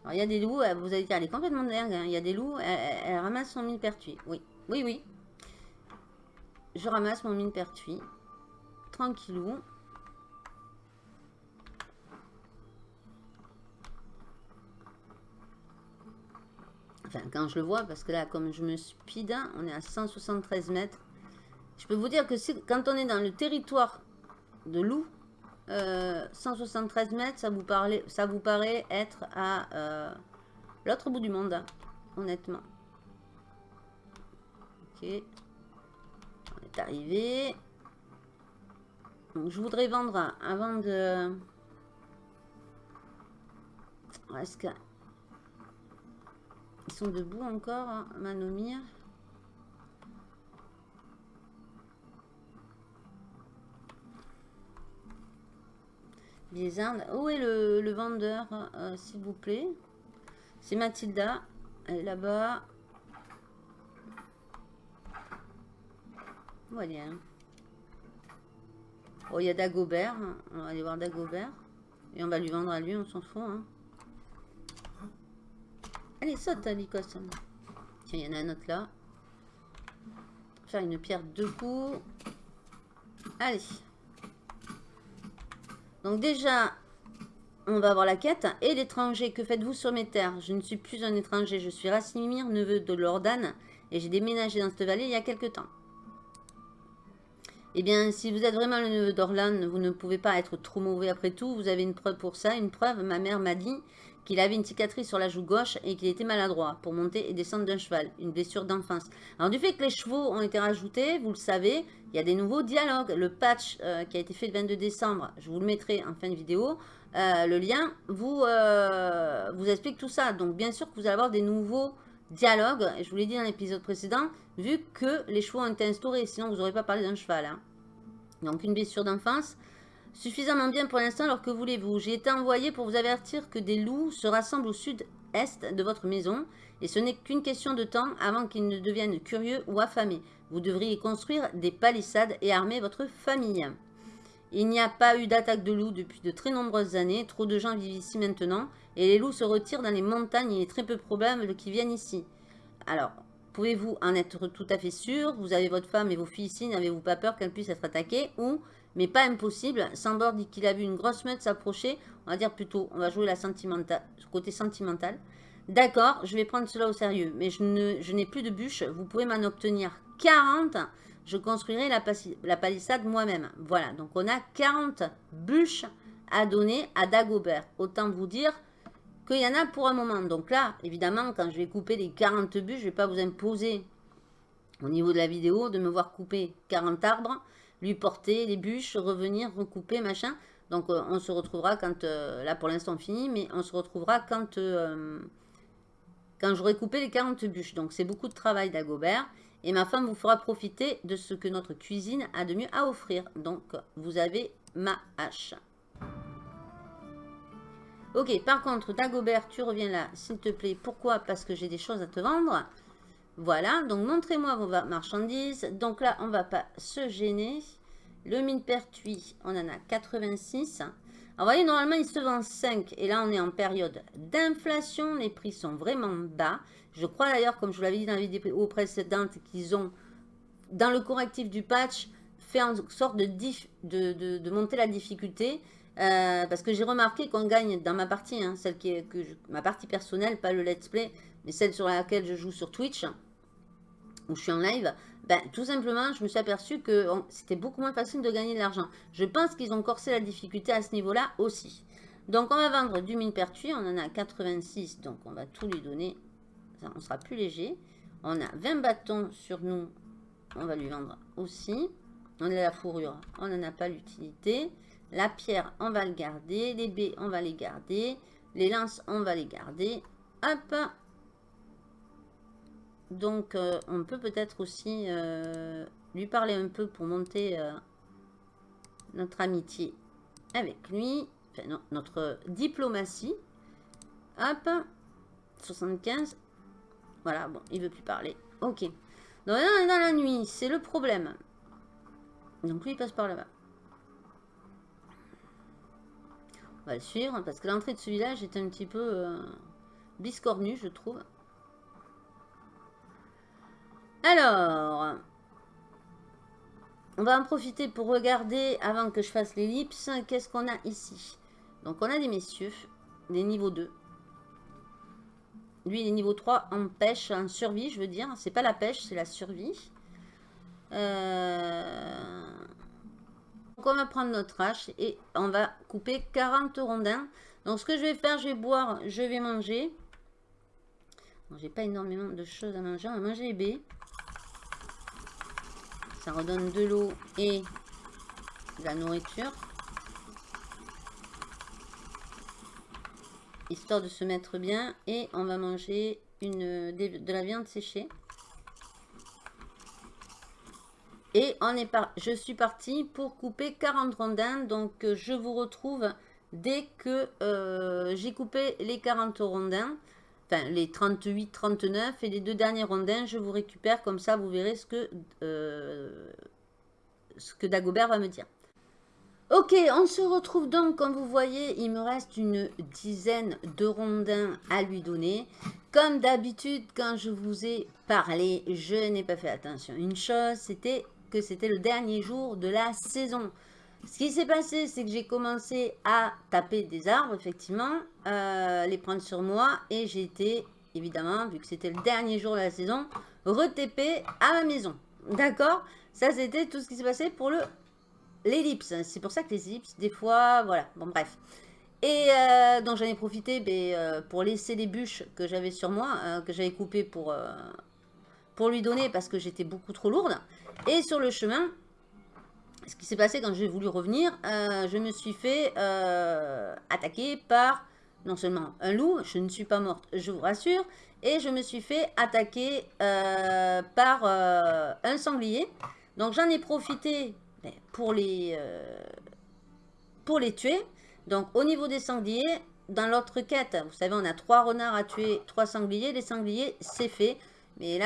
Speaker 2: Alors, il y a des loups, vous allez dire, elle est complètement dingue. Hein. Il y a des loups, elle, ramasse son mine pertuis. Oui, oui, oui. Je ramasse mon mine pertuis. Tranquillou. Enfin, quand je le vois, parce que là, comme je me speed, on est à 173 mètres. Peux vous dire que quand on est dans le territoire de loup, 173 euh, mètres, ça vous, ça vous paraît être à euh, l'autre bout du monde, honnêtement. Ok. On est arrivé. Donc, je voudrais vendre avant de... Est-ce que ils sont debout encore, hein, Manomir. Bizarre. Où est le, vendeur, euh, s'il vous plaît? C'est Mathilda. Elle est là-bas. Voilà. Oh, il y a Dagobert. On va aller voir Dagobert. Et on va lui vendre à lui, on s'en fout. Hein. Allez, saute, Alicos. Tiens, il y en a un autre là. Faire une pierre de coups. Allez. Donc déjà, on va voir la quête. Et l'étranger, que faites-vous sur mes terres? Je ne suis plus un étranger, je suis Racimir, neveu de Lordan. Et j'ai déménagé dans cette vallée il y a quelque temps. Eh bien, si vous êtes vraiment le neveu d'Orlan, vous ne pouvez pas être trop mauvais après tout. Vous avez une preuve pour ça. Une preuve, ma mère m'a dit qu'il avait une cicatrice sur la joue gauche et qu'il était maladroit pour monter et descendre d'un cheval, une blessure d'enfance. Alors du fait que les chevaux ont été rajoutés, vous le savez, il y a des nouveaux dialogues. Le patch euh, qui a été fait le 22 décembre, je vous le mettrai en fin de vidéo, euh, le lien vous, euh, vous explique tout ça. Donc bien sûr que vous allez avoir des nouveaux dialogues, je vous l'ai dit dans l'épisode précédent, vu que les chevaux ont été instaurés, sinon vous n'aurez pas parlé d'un cheval. Hein. Donc une blessure d'enfance, Suffisamment bien pour l'instant, alors que voulez-vous? J'ai été envoyé pour vous avertir que des loups se rassemblent au sud-est de votre maison, et ce n'est qu'une question de temps avant qu'ils ne deviennent curieux ou affamés. Vous devriez construire des palissades et armer votre famille. Il n'y a pas eu d'attaque de loups depuis de très nombreuses années, trop de gens vivent ici maintenant, et les loups se retirent dans les montagnes, il est très peu probable qu'ils viennent ici. Alors, pouvez-vous en être tout à fait sûr? Vous avez votre femme et vos filles ici, n'avez-vous pas peur qu'elles puissent être attaquées? Ou mais pas impossible. Sambor dit qu'il a vu une grosse meute s'approcher. On va dire plutôt, on va jouer la côté sentimental. D'accord, je vais prendre cela au sérieux, mais je n'ai plus de bûches. Vous pouvez m'en obtenir 40. Je construirai la, la palissade moi-même. Voilà, donc on a 40 bûches à donner à Dagobert. Autant vous dire qu'il y en a pour un moment. Donc là, évidemment, quand je vais couper les 40 bûches, je ne vais pas vous imposer au niveau de la vidéo de me voir couper 40 arbres lui porter les bûches, revenir, recouper, machin. Donc euh, on se retrouvera quand, euh, là pour l'instant fini, mais on se retrouvera quand, euh, quand j'aurai coupé les 40 bûches. Donc c'est beaucoup de travail d'Agobert. Et ma femme vous fera profiter de ce que notre cuisine a de mieux à offrir. Donc vous avez ma hache. Ok, par contre, Dagobert, tu reviens là, s'il te plaît. Pourquoi? Parce que j'ai des choses à te vendre. Voilà, donc montrez-moi vos marchandises. Donc là, on ne va pas se gêner. Le mine pertuis, on en a 86. Alors, vous voyez, normalement, il se vend 5. Et là, on est en période d'inflation. Les prix sont vraiment bas. Je crois d'ailleurs, comme je vous l'avais dit dans la vidéo précédente, qu'ils ont, dans le correctif du patch, fait en sorte de, monter la difficulté. Euh, parce que j'ai remarqué qu'on gagne dans ma partie, hein, celle qui est ma partie personnelle, pas le let's play, mais celle sur laquelle je joue sur Twitch, où je suis en live, ben, tout simplement, je me suis aperçu que c'était beaucoup moins facile de gagner de l'argent. Je pense qu'ils ont corsé la difficulté à ce niveau-là aussi. Donc, on va vendre du mine pertuis. On en a 86, donc on va tout lui donner. on sera plus léger. On a 20 bâtons sur nous. On va lui vendre aussi. On a la fourrure, on n'en a pas l'utilité. La pierre, on va le garder. Les baies, on va les garder. Les lances, on va les garder. Hop, Donc, euh, on peut peut-être aussi euh, lui parler un peu pour monter euh, notre amitié avec lui. Enfin, non, notre diplomatie. Hop. 75. Voilà, bon, il veut plus parler. Ok. Donc, on est dans la nuit. C'est le problème. Donc, lui, il passe par là-bas. On va le suivre parce que l'entrée de ce village est un petit peu biscornue, je trouve. Alors, on va en profiter pour regarder avant que je fasse l'ellipse. Qu'est-ce qu'on a ici Donc, on a des messieurs, des niveaux 2. Lui, il est niveau 3 en pêche, en survie, je veux dire. C'est pas la pêche, c'est la survie. Euh, donc, on va prendre notre hache et on va couper 40 rondins. Donc, ce que je vais faire, je vais boire, je vais manger. J'ai pas énormément de choses à manger. On va manger les baies. Ça redonne de l'eau et de la nourriture. Histoire de se mettre bien. Et on va manger une, de la viande séchée. Et on est par... je suis parti pour couper 40 rondins. Donc, euh, je vous retrouve dès que euh, j'ai coupé les 40 rondins. Enfin, les 38, 39 et les deux derniers rondins, je vous récupère. Comme ça, vous verrez ce que, euh, ce que Dagobert va me dire. Ok, on se retrouve donc, comme vous voyez, il me reste une dizaine de rondins à lui donner. Comme d'habitude, quand je vous ai parlé, je n'ai pas fait attention. Une chose, c'était que c'était le dernier jour de la saison. Ce qui s'est passé, c'est que j'ai commencé à taper des arbres, effectivement, euh, les prendre sur moi, et j'ai été, évidemment, vu que c'était le dernier jour de la saison, retépé à ma maison. D'accord? Ça, c'était tout ce qui s'est passé pour le l'ellipse. C'est pour ça que les ellipses, des fois, voilà, bon, bref. Et euh, donc, j'en ai profité ben, euh, pour laisser les bûches que j'avais sur moi, que j'avais coupées pour, pour lui donner, parce que j'étais beaucoup trop lourde. Et sur le chemin, ce qui s'est passé quand j'ai voulu revenir, euh, je me suis fait euh, attaquer par non seulement un loup, je ne suis pas morte, je vous rassure, et je me suis fait attaquer euh, par un sanglier. Donc j'en ai profité pour les, pour les tuer. Donc au niveau des sangliers, dans l'autre quête, vous savez, on a trois renards à tuer, trois sangliers. Les sangliers, c'est fait. Mais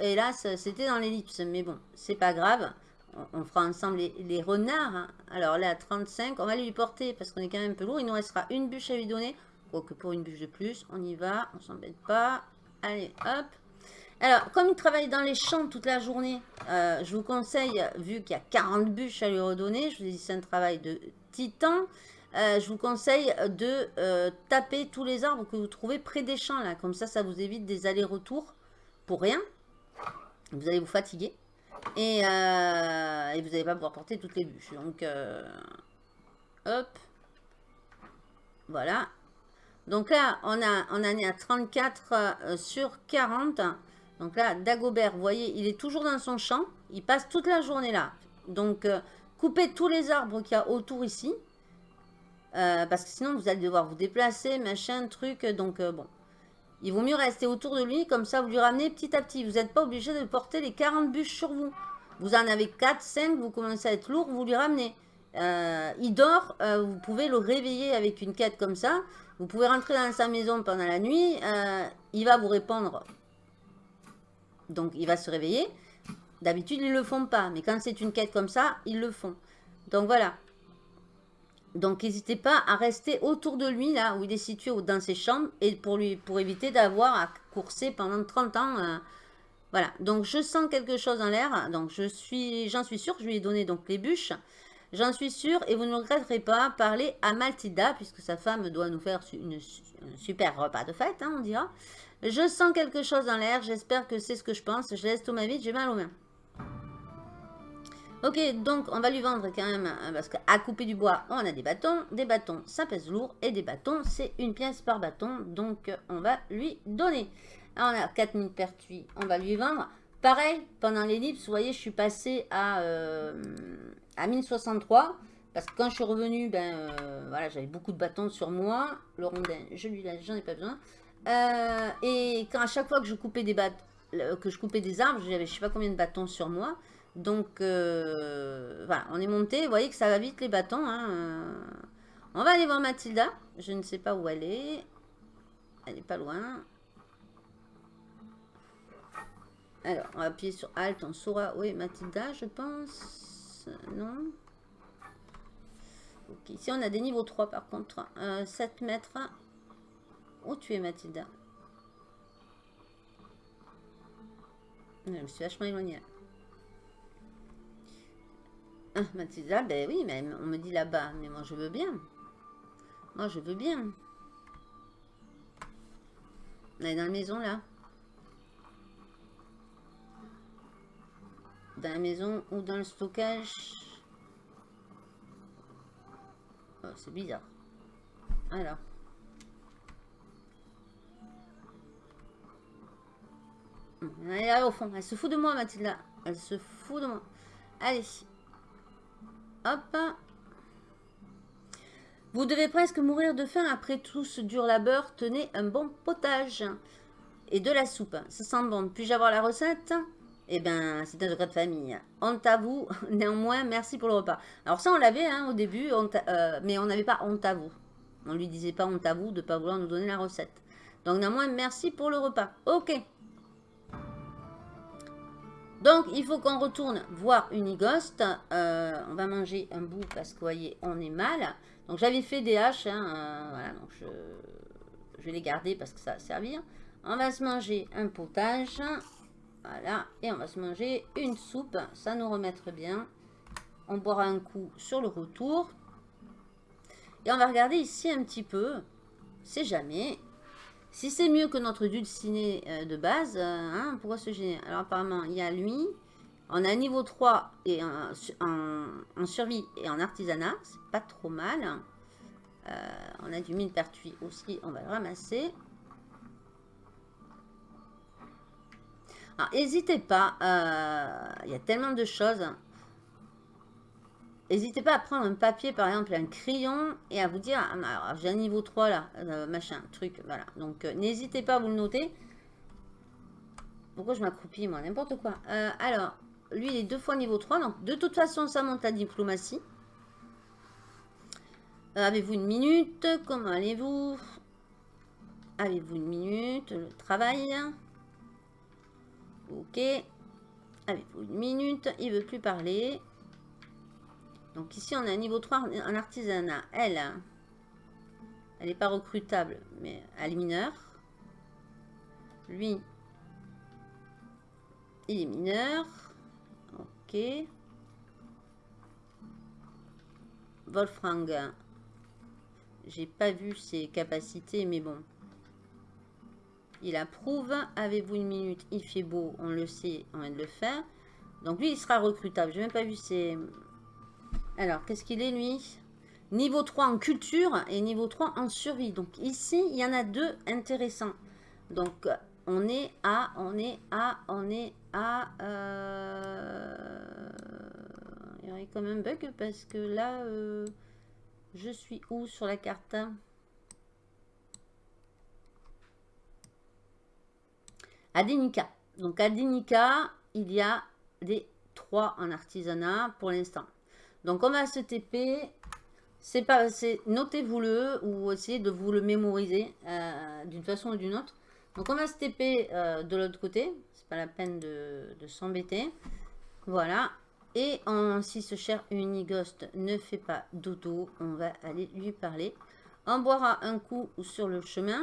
Speaker 2: hélas, c'était dans l'ellipse. Mais bon, c'est pas grave. On, fera ensemble les, renards. Hein. Alors là, 35, on va lui porter parce qu'on est quand même un peu lourd. Il nous restera une bûche à lui donner. Quoique pour une bûche de plus, on y va. On s'embête pas. Allez, hop. Alors, comme il travaille dans les champs toute la journée, euh, je vous conseille, vu qu'il y a 40 bûches à lui redonner, je vous ai dit c'est un travail de titan, euh, je vous conseille de euh, taper tous les arbres que vous trouvez près des champs. là. Comme ça, ça vous évite des allers-retours rien. Vous allez vous fatiguer. Et, euh, et vous n'allez pas pouvoir porter toutes les bûches. Donc, euh, hop. Voilà. Donc là, on, a, on en est à 34 euh, sur 40. Donc là, Dagobert, vous voyez, il est toujours dans son champ. Il passe toute la journée là. Donc, coupez tous les arbres qu'il y a autour ici. parce que sinon, vous allez devoir vous déplacer, machin, truc. Donc, bon, il vaut mieux rester autour de lui, comme ça vous lui ramenez petit à petit. Vous n'êtes pas obligé de porter les 40 bûches sur vous. Vous en avez 4, 5, vous commencez à être lourd, vous lui ramenez. Euh, il dort, euh, vous pouvez le réveiller avec une quête comme ça. Vous pouvez rentrer dans sa maison pendant la nuit, euh, il va vous répondre. Donc il va se réveiller. D'habitude, ils ne le font pas, mais quand c'est une quête comme ça, ils le font. Donc voilà, donc, n'hésitez pas à rester autour de lui, là où il est situé dans ses chambres, et pour, lui, pour éviter d'avoir à courser pendant 30 ans. Euh, voilà, donc je sens quelque chose en l'air, donc je suis, j'en suis sûre, je lui ai donné donc les bûches. J'en suis sûre, et vous ne regretterez pas, parler à Maltida, puisque sa femme doit nous faire une, un super repas de fête, hein, on dira. Je sens quelque chose en l'air, j'espère que c'est ce que je pense. Je laisse tout ma vie, j'ai mal aux mains. Ok, donc on va lui vendre quand même, hein, parce qu'à couper du bois, on a des bâtons. Des bâtons, ça pèse lourd. Et des bâtons, c'est une pièce par bâton. Donc on va lui donner. on a 4000 pertuis, on va lui vendre. Pareil, pendant l'ellipse, vous voyez, je suis passé à, euh, à 1063. Parce que quand je suis revenu, ben euh, voilà, j'avais beaucoup de bâtons sur moi. Le rondin, je lui j'en ai pas besoin. Euh, et quand à chaque fois que je coupais des, que je coupais des arbres, j'avais je sais pas combien de bâtons sur moi. Donc, euh, on est monté. Vous voyez que ça va vite les bâtons. Hein. On va aller voir Mathilda. Je ne sais pas où elle est. Elle est pas loin. Alors, on va appuyer sur Alt, on saura. Oui, Mathilda, je pense. Non. Ok, ici on a des niveaux 3 par contre. 7 euh, mètres. Où tu es, Mathilda? Je me suis vachement éloignée. Ah, Mathilda, ben oui, mais on me dit là-bas. Mais moi, je veux bien. Moi, je veux bien. On est dans la maison, là. Dans la maison ou dans le stockage. Oh, c'est bizarre. Alors. Elle est là au fond. Elle se fout de moi, Mathilda. Elle se fout de moi. Allez. Hop. Vous devez presque mourir de faim après tout ce dur labeur. Tenez un bon potage. Et de la soupe. Ça sent bon. Puis-je avoir la recette? Eh bien, c'est un secret de famille. Honte à vous. Néanmoins, merci pour le repas. Alors ça, on l'avait hein, au début, euh, mais on n'avait pas honte à vous. On lui disait pas honte à vous de ne pas vouloir nous donner la recette. Donc néanmoins, merci pour le repas. Ok. Donc, il faut qu'on retourne voir Unigost. Euh, on va manger un bout parce que, vous voyez, on est mal. Donc, j'avais fait des haches. Hein, euh, voilà, donc je, je, vais les garder parce que ça va servir. On va se manger un potage. Voilà. Et on va se manger une soupe. Ça nous remettre bien. On boira un coup sur le retour. Et on va regarder ici un petit peu. C'est jamais. Si c'est mieux que notre dulciné euh, de base, euh, hein, pourquoi se gêner Alors apparemment, il y a lui. On a niveau 3 et en, survie et en artisanat. C'est pas trop mal. Euh, on a du mine pertuis aussi. On va le ramasser. n'hésitez pas, il y a tellement de choses. N'hésitez pas à prendre un papier, par exemple, un crayon, et à vous dire, ah, j'ai un niveau 3 là, euh, machin, truc, voilà. Donc, euh, n'hésitez pas à vous le noter. Pourquoi je m'accroupis, moi? N'importe quoi. alors, lui, il est deux fois niveau 3, donc de toute façon, ça monte à diplomatie. Avez-vous une minute? Comment allez-vous? Avez-vous une minute? Le travail Ok. Avez-vous une minute? Il veut plus parler. Donc ici, on a un niveau 3 en artisanat. Elle, elle n'est pas recrutable, mais elle est mineure. Lui, il est mineur. Ok. Wolfgang, j'ai pas vu ses capacités, mais bon. Il approuve. Avez-vous une minute? Il fait beau, on le sait, on vient de le faire. Donc lui, il sera recrutable. J'ai même pas vu ses... Alors, qu'est-ce qu'il est lui? Niveau 3 en culture et niveau 3 en survie. Donc ici, il y en a deux intéressants. Donc, on est à, on est à, on est à... Euh, il y aurait quand même un bug parce que là, euh, je suis où sur la carte? À Donc à il y a des 3 en artisanat pour l'instant. Donc on va se TP. C'est pas, notez-vous-le ou essayez de vous le mémoriser euh, d'une façon ou d'une autre. Donc on va se TP de l'autre côté. C'est pas la peine de, s'embêter. Voilà. Et si ce cher Unighost ne fait pas dodo, on va aller lui parler. On boira un coup sur le chemin.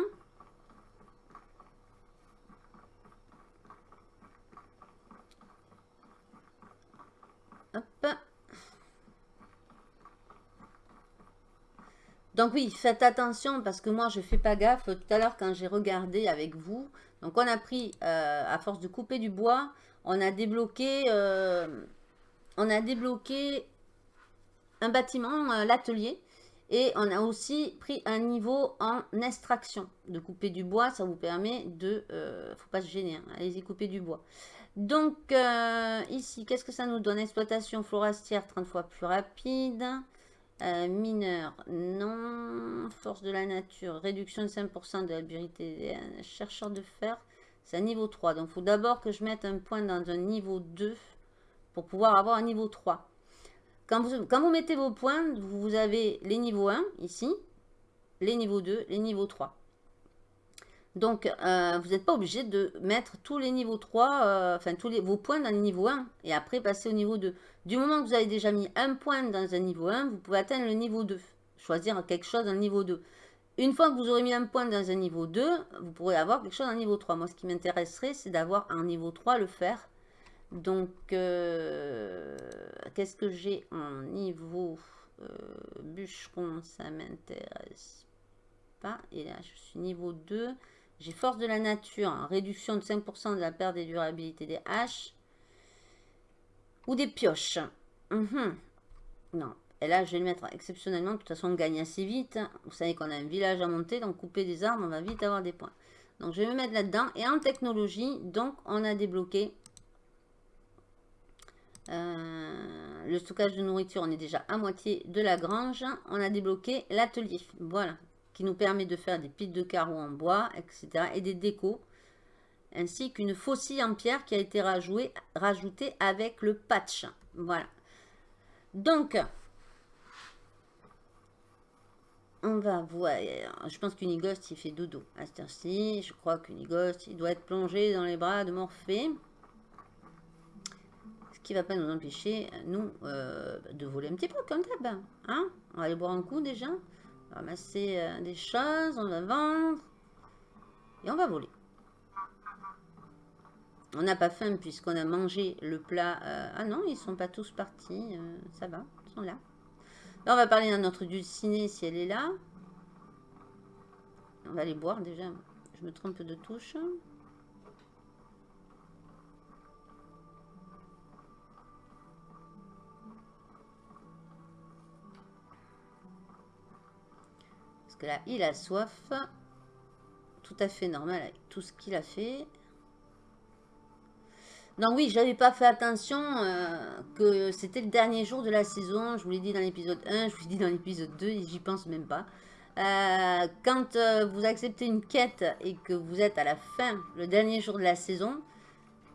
Speaker 2: Donc oui, faites attention parce que moi je fais pas gaffe. Tout à l'heure quand j'ai regardé avec vous, donc on a pris, euh, à force de couper du bois, on a débloqué, euh, un bâtiment, euh, l'atelier. Et on a aussi pris un niveau en extraction. De couper du bois, ça vous permet de... faut pas se gêner, hein, allez-y couper du bois. Donc, ici, qu'est-ce que ça nous donne? Exploitation forestière, 30 fois plus rapide. Euh, mineur, non. Force de la nature, réduction de 5% de la biorité. Chercheur de fer, C'est un niveau 3. Donc, il faut d'abord que je mette un point dans un niveau 2 pour pouvoir avoir un niveau 3. Quand vous, quand vous mettez vos points, vous avez les niveaux 1 ici, les niveaux 2, les niveaux 3. Donc, euh, vous n'êtes pas obligé de mettre tous les niveaux 3, euh, enfin tous les, vos points dans le niveau 1 et après passer au niveau 2. Du moment que vous avez déjà mis un point dans un niveau 1, vous pouvez atteindre le niveau 2. Choisir quelque chose dans le niveau 2. Une fois que vous aurez mis un point dans un niveau 2, vous pourrez avoir quelque chose le niveau 3. Moi, ce qui m'intéresserait, c'est d'avoir un niveau 3, le faire. Donc, euh, qu'est-ce que j'ai en niveau bûcheron? Ça m'intéresse pas. Et là, je suis niveau 2. J'ai force de la nature, hein. réduction de 5% de la perte des durabilités des haches. Ou des pioches. Mhm. Non. Et là, je vais le mettre exceptionnellement. De toute façon, on gagne assez vite. Vous savez qu'on a un village à monter. Donc, couper des arbres, on va vite avoir des points. Donc, je vais me mettre là-dedans. Et en technologie, donc, on a débloqué euh, le stockage de nourriture. On est déjà à moitié de la grange. On a débloqué l'atelier. Voilà qui nous permet de faire des piles de carreaux en bois, etc. et des décos, ainsi qu'une faucille en pierre qui a été rajoutée avec le patch. Voilà. Donc, on va voir. Je pense qu'Unigost, il fait dodo à cette heure-ci. Je crois qu'Unigost, il doit être plongé dans les bras de Morphée. Ce qui va pas nous empêcher, nous, euh, de voler un petit peu comme d'hab. Hein on va aller boire un coup déjà ramasser euh, des choses, on va vendre. Et on va voler. On n'a pas faim puisqu'on a mangé le plat. Euh, ah non, ils sont pas tous partis. Euh, ça va, ils sont là. On va parler à notre dulcinée si elle est là. On va aller boire déjà. Je me trompe de touche. Que là, il a soif. Tout à fait normal avec tout ce qu'il a fait. Non, oui, j'avais pas fait attention euh, que c'était le dernier jour de la saison. Je vous l'ai dit dans l'épisode 1, je vous l'ai dit dans l'épisode 2, et j'y pense même pas. Euh, quand euh, vous acceptez une quête et que vous êtes à la fin, le dernier jour de la saison,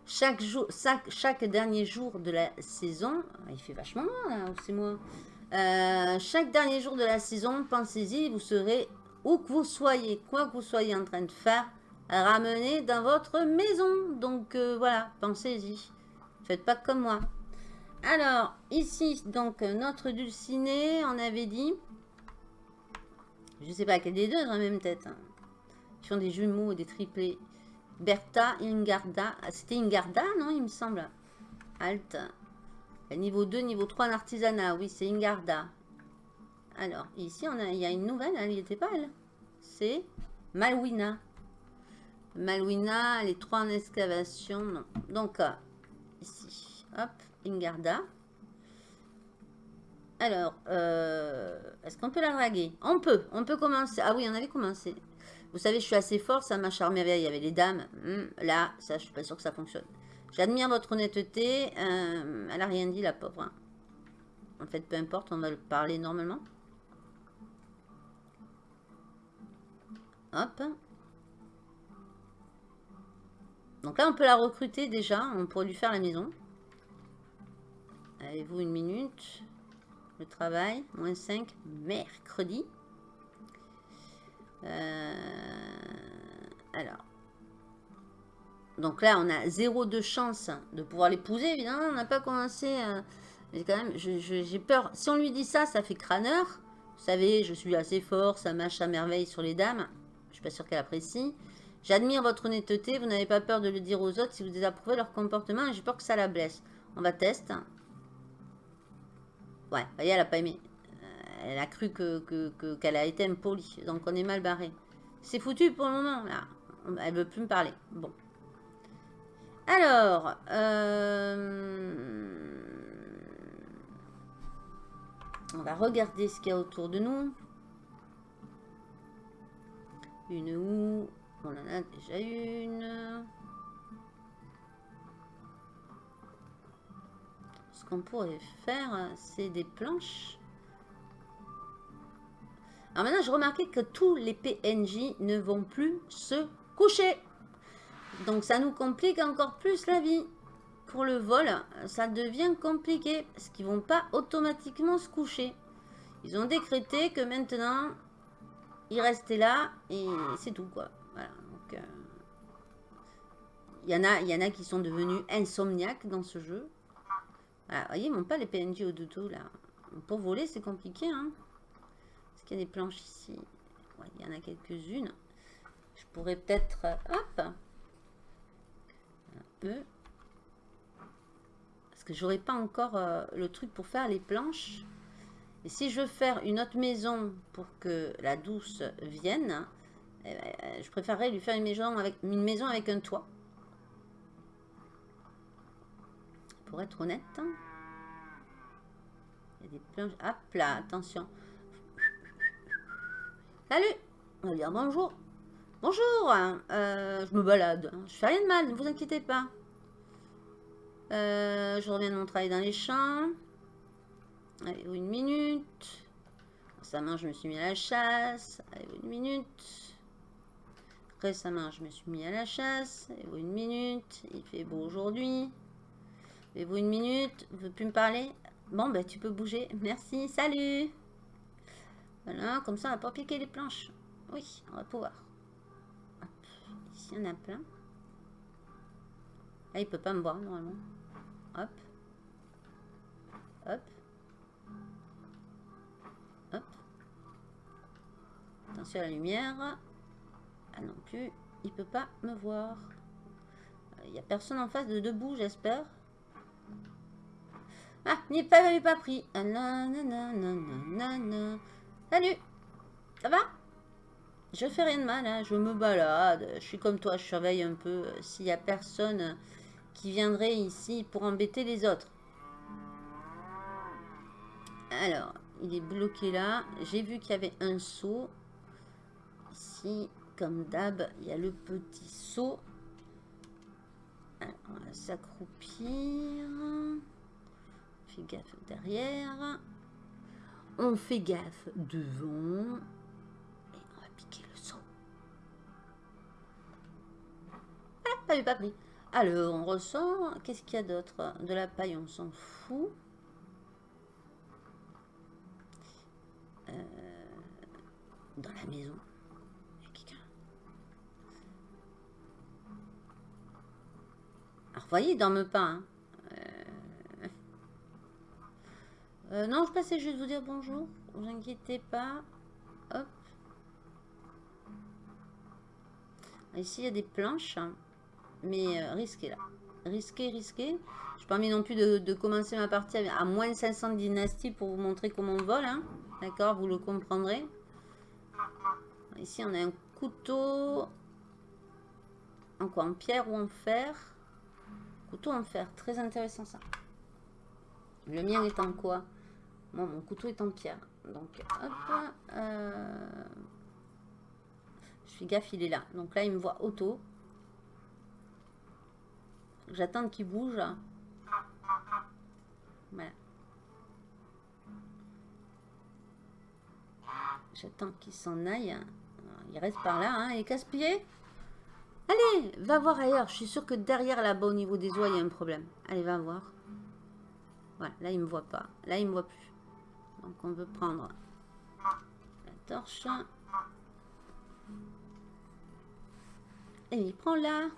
Speaker 2: chaque, jour, chaque, dernier jour de la saison, il fait vachement loin, c'est moi. Euh, chaque dernier jour de la saison, pensez-y, vous serez, où que vous soyez, quoi que vous soyez en train de faire, ramener dans votre maison. Donc euh, voilà, pensez-y. Faites pas comme moi. Alors, ici, donc, notre dulciné, on avait dit... Je sais pas quel des deux dans la même tête. Hein. Ils font des jumeaux, des triplés. Bertha, Ingarda. Ah, c'était Ingarda, non, il me semble. Alt. Niveau 2, niveau 3 en artisanat. Oui, c'est Ingarda. Alors, ici, on a, il y a une nouvelle. Elle n'était pas, elle. C'est Malwina. Malwina, les trois en excavation. Non. Donc, euh, ici. Hop, Ingarda. Alors, euh, est-ce qu'on peut la draguer? On peut. On peut commencer. Ah oui, on avait commencé. Vous savez, je suis assez fort. Ça m'a charmé. Il y avait les dames. Hmm, là, ça, je suis pas sûr que ça fonctionne. J'admire votre honnêteté. Euh, elle a rien dit, la pauvre. Hein. En fait, peu importe, on va le parler normalement. Hop. Donc là, on peut la recruter déjà. On pourrait lui faire la maison. Avez-vous une minute? Le travail, moins 5, mercredi. Euh, alors, donc là, on a zéro de chance de pouvoir l'épouser. Évidemment, on n'a pas commencé. mais quand même, j'ai peur. Si on lui dit ça, ça fait crâneur. Vous savez, je suis assez fort, ça marche à merveille sur les dames. Je suis pas sûre qu'elle apprécie. J'admire votre honnêteté. Vous n'avez pas peur de le dire aux autres si vous désapprouvez leur comportement. J'ai peur que ça la blesse. On va tester. Ouais, voyez, elle a pas aimé. Euh, elle a cru qu'elle que, a été impolie. Donc on est mal barré. C'est foutu pour le moment. Là. Elle veut plus me parler. Bon. Alors, euh, on va regarder ce qu'il y a autour de nous. Une où On en a déjà une. Ce qu'on pourrait faire, c'est des planches. Alors maintenant, je remarqué que tous les PNJ ne vont plus se coucher. Donc ça nous complique encore plus la vie. Pour le vol, ça devient compliqué. Parce qu'ils vont pas automatiquement se coucher. Ils ont décrété que maintenant, ils restaient là et c'est tout quoi. Voilà. Euh, il y, en a, qui sont devenus insomniaques dans ce jeu. Voilà, vous voyez, ils n'ont pas les PNJ au dodo là. Pour voler, c'est compliqué. Hein. Est-ce qu'il y a des planches ici? Il y en a quelques-unes. Je pourrais peut-être... Hop Un Parce que j'aurais pas encore euh, le truc pour faire les planches. Et si je veux faire une autre maison pour que la douce vienne, eh ben, je préférerais lui faire une maison avec, une maison avec un toit. Pour être honnête. Il y a des planches. Hop là, attention. Salut On va dire bonjour. Bonjour euh, Je me balade. Je fais rien de mal, ne vous inquiétez pas. Euh, je reviens de mon travail dans les champs. Allez, une minute. Récemment, je me suis mis à la chasse. Allez, une minute. Récemment, je me suis mis à la chasse. Allez, une minute. Il fait beau aujourd'hui. Avez-vous une minute? Vous ne plus me parler? Bon, ben, tu peux bouger. Merci. Salut Voilà, comme ça, on va pas piquer les planches. Oui, on va pouvoir. Ici, on a plein. Ah, il peut pas me voir, normalement. Hop. Hop. Hop. Attention à la lumière. Ah non plus, il peut pas me voir. Il euh, n'y a personne en face de debout, j'espère. Ah, il pas, pas pris. Ah, Salut Ça va? Je fais rien de mal, hein. je me balade. Je suis comme toi, je surveille un peu euh, s'il y a personne qui viendrait ici pour embêter les autres. Alors, il est bloqué là. J'ai vu qu'il y avait un seau. Ici, comme d'hab, il y a le petit seau. on va s'accroupir. On fait gaffe derrière. On fait gaffe devant. Pas pris. Alors, on ressort. Qu'est-ce qu'il y a d'autre? De la paille, on s'en fout. Euh, dans la maison. Il y. Alors, voyez, il dorme pas. Hein. Euh, euh, non, je passais juste vous dire bonjour. Vous inquiétez pas. Hop. Ici, il y a des planches. Mais risqué là. Risqué, risqué. Je n'ai pas envie non plus de, commencer ma partie à moins 500 dynasties pour vous montrer comment on vole. Hein. D'accord, vous le comprendrez. Ici, on a un couteau. En quoi? En pierre ou en fer? Couteau en fer. Très intéressant, ça. Le mien est en quoi? Moi, mon couteau est en pierre. Donc, hop. Euh, je fais gaffe, il est là. Donc là, il me voit auto. J'attends qu'il bouge. Voilà. J'attends qu'il s'en aille. Il reste par là, hein. Il est casse-pied. Allez, va voir ailleurs. Je suis sûre que derrière là-bas, au niveau des oies, il y a un problème. Allez, va voir. Voilà, là, il me voit pas. Là, il me voit plus. Donc, on veut prendre la torche. Et il prend là.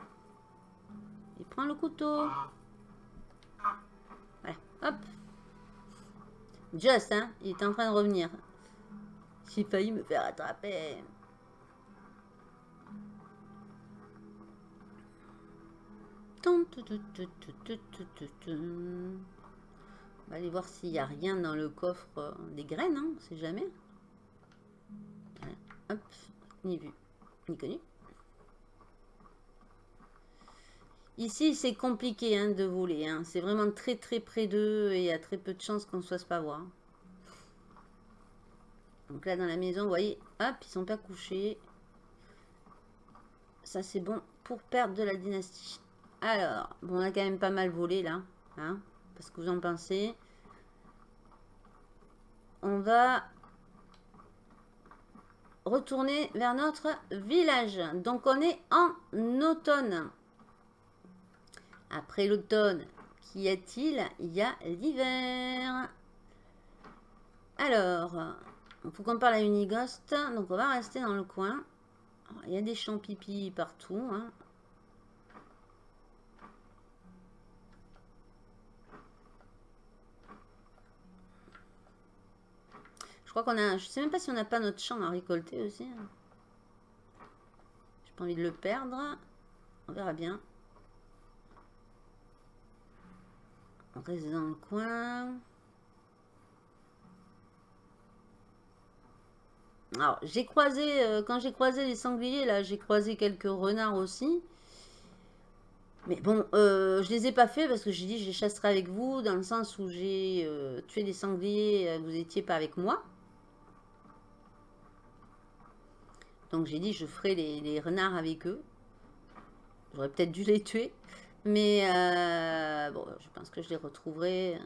Speaker 2: Il prend le couteau. Voilà, hop. Just, hein, il est en train de revenir. J'ai failli me faire attraper. On va aller voir s'il n'y a rien dans le coffre euh, des graines, hein, on sait jamais. Hop, ni vu, ni connu. Ici, c'est compliqué hein, de voler. Hein. C'est vraiment très très près d'eux et il y a très peu de chances qu'on ne se fasse pas voir. Donc là, dans la maison, vous voyez, hop, ils sont pas couchés. Ça, c'est bon pour perdre de la dynastie. Alors, bon, on a quand même pas mal volé là. Hein, parce que vous en pensez. On va retourner vers notre village. Donc, on est en automne. Après l'automne, qu'y a-t-il? Il y a l'hiver. Alors, il faut qu'on parle à Unigost. Donc, on va rester dans le coin. Il y a des champs pipi partout. Hein. Je crois qu'on a... Je sais même pas si on n'a pas notre champ à récolter aussi. Hein. J'ai pas envie de le perdre. On verra bien. On reste dans le coin. Alors, j'ai croisé, euh, quand j'ai croisé les sangliers, là, j'ai croisé quelques renards aussi. Mais bon, euh, je les ai pas fait parce que j'ai dit je les chasserai avec vous, dans le sens où j'ai euh, tué des sangliers, vous étiez pas avec moi. Donc j'ai dit je ferai les, renards avec eux. J'aurais peut-être dû les tuer. Mais bon, je pense que je les retrouverai. De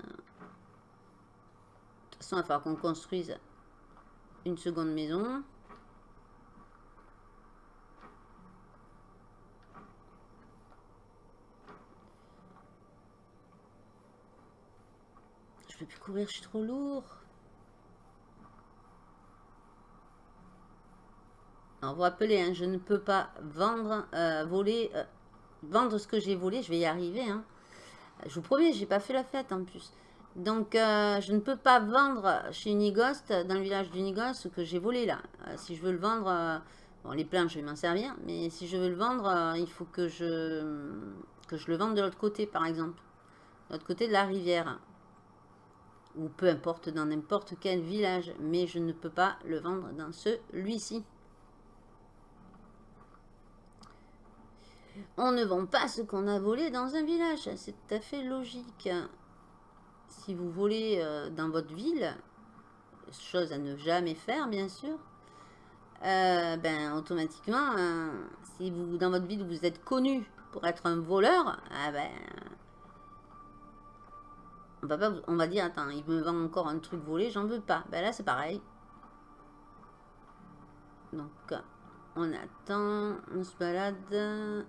Speaker 2: toute façon, il va falloir qu'on construise une seconde maison. Je peux plus courir, je suis trop lourd. Alors, vous rappelez, hein, je ne peux pas vendre, euh, voler, euh, vendre ce que j'ai volé. Je vais y arriver. Hein. Je vous promets, j'ai pas fait la fête en plus. Donc, euh, je ne peux pas vendre chez Unigost, dans le village d'Unigost, ce que j'ai volé là. Euh, si je veux le vendre, euh, bon, les planches, je vais m'en servir, mais si je veux le vendre, il faut que je, que je le vende de l'autre côté, par exemple. De l'autre côté de la rivière. Ou peu importe, dans n'importe quel village. Mais je ne peux pas le vendre dans celui-ci. On ne vend pas ce qu'on a volé dans un village. C'est tout à fait logique si vous volez euh, dans votre ville, chose à ne jamais faire bien sûr, euh, ben automatiquement, hein, si vous dans votre ville vous êtes connu pour être un voleur, ah ben on va, pas, on va dire attends, il me vend encore un truc volé, j'en veux pas. Ben là c'est pareil. Donc on attend, on se balade.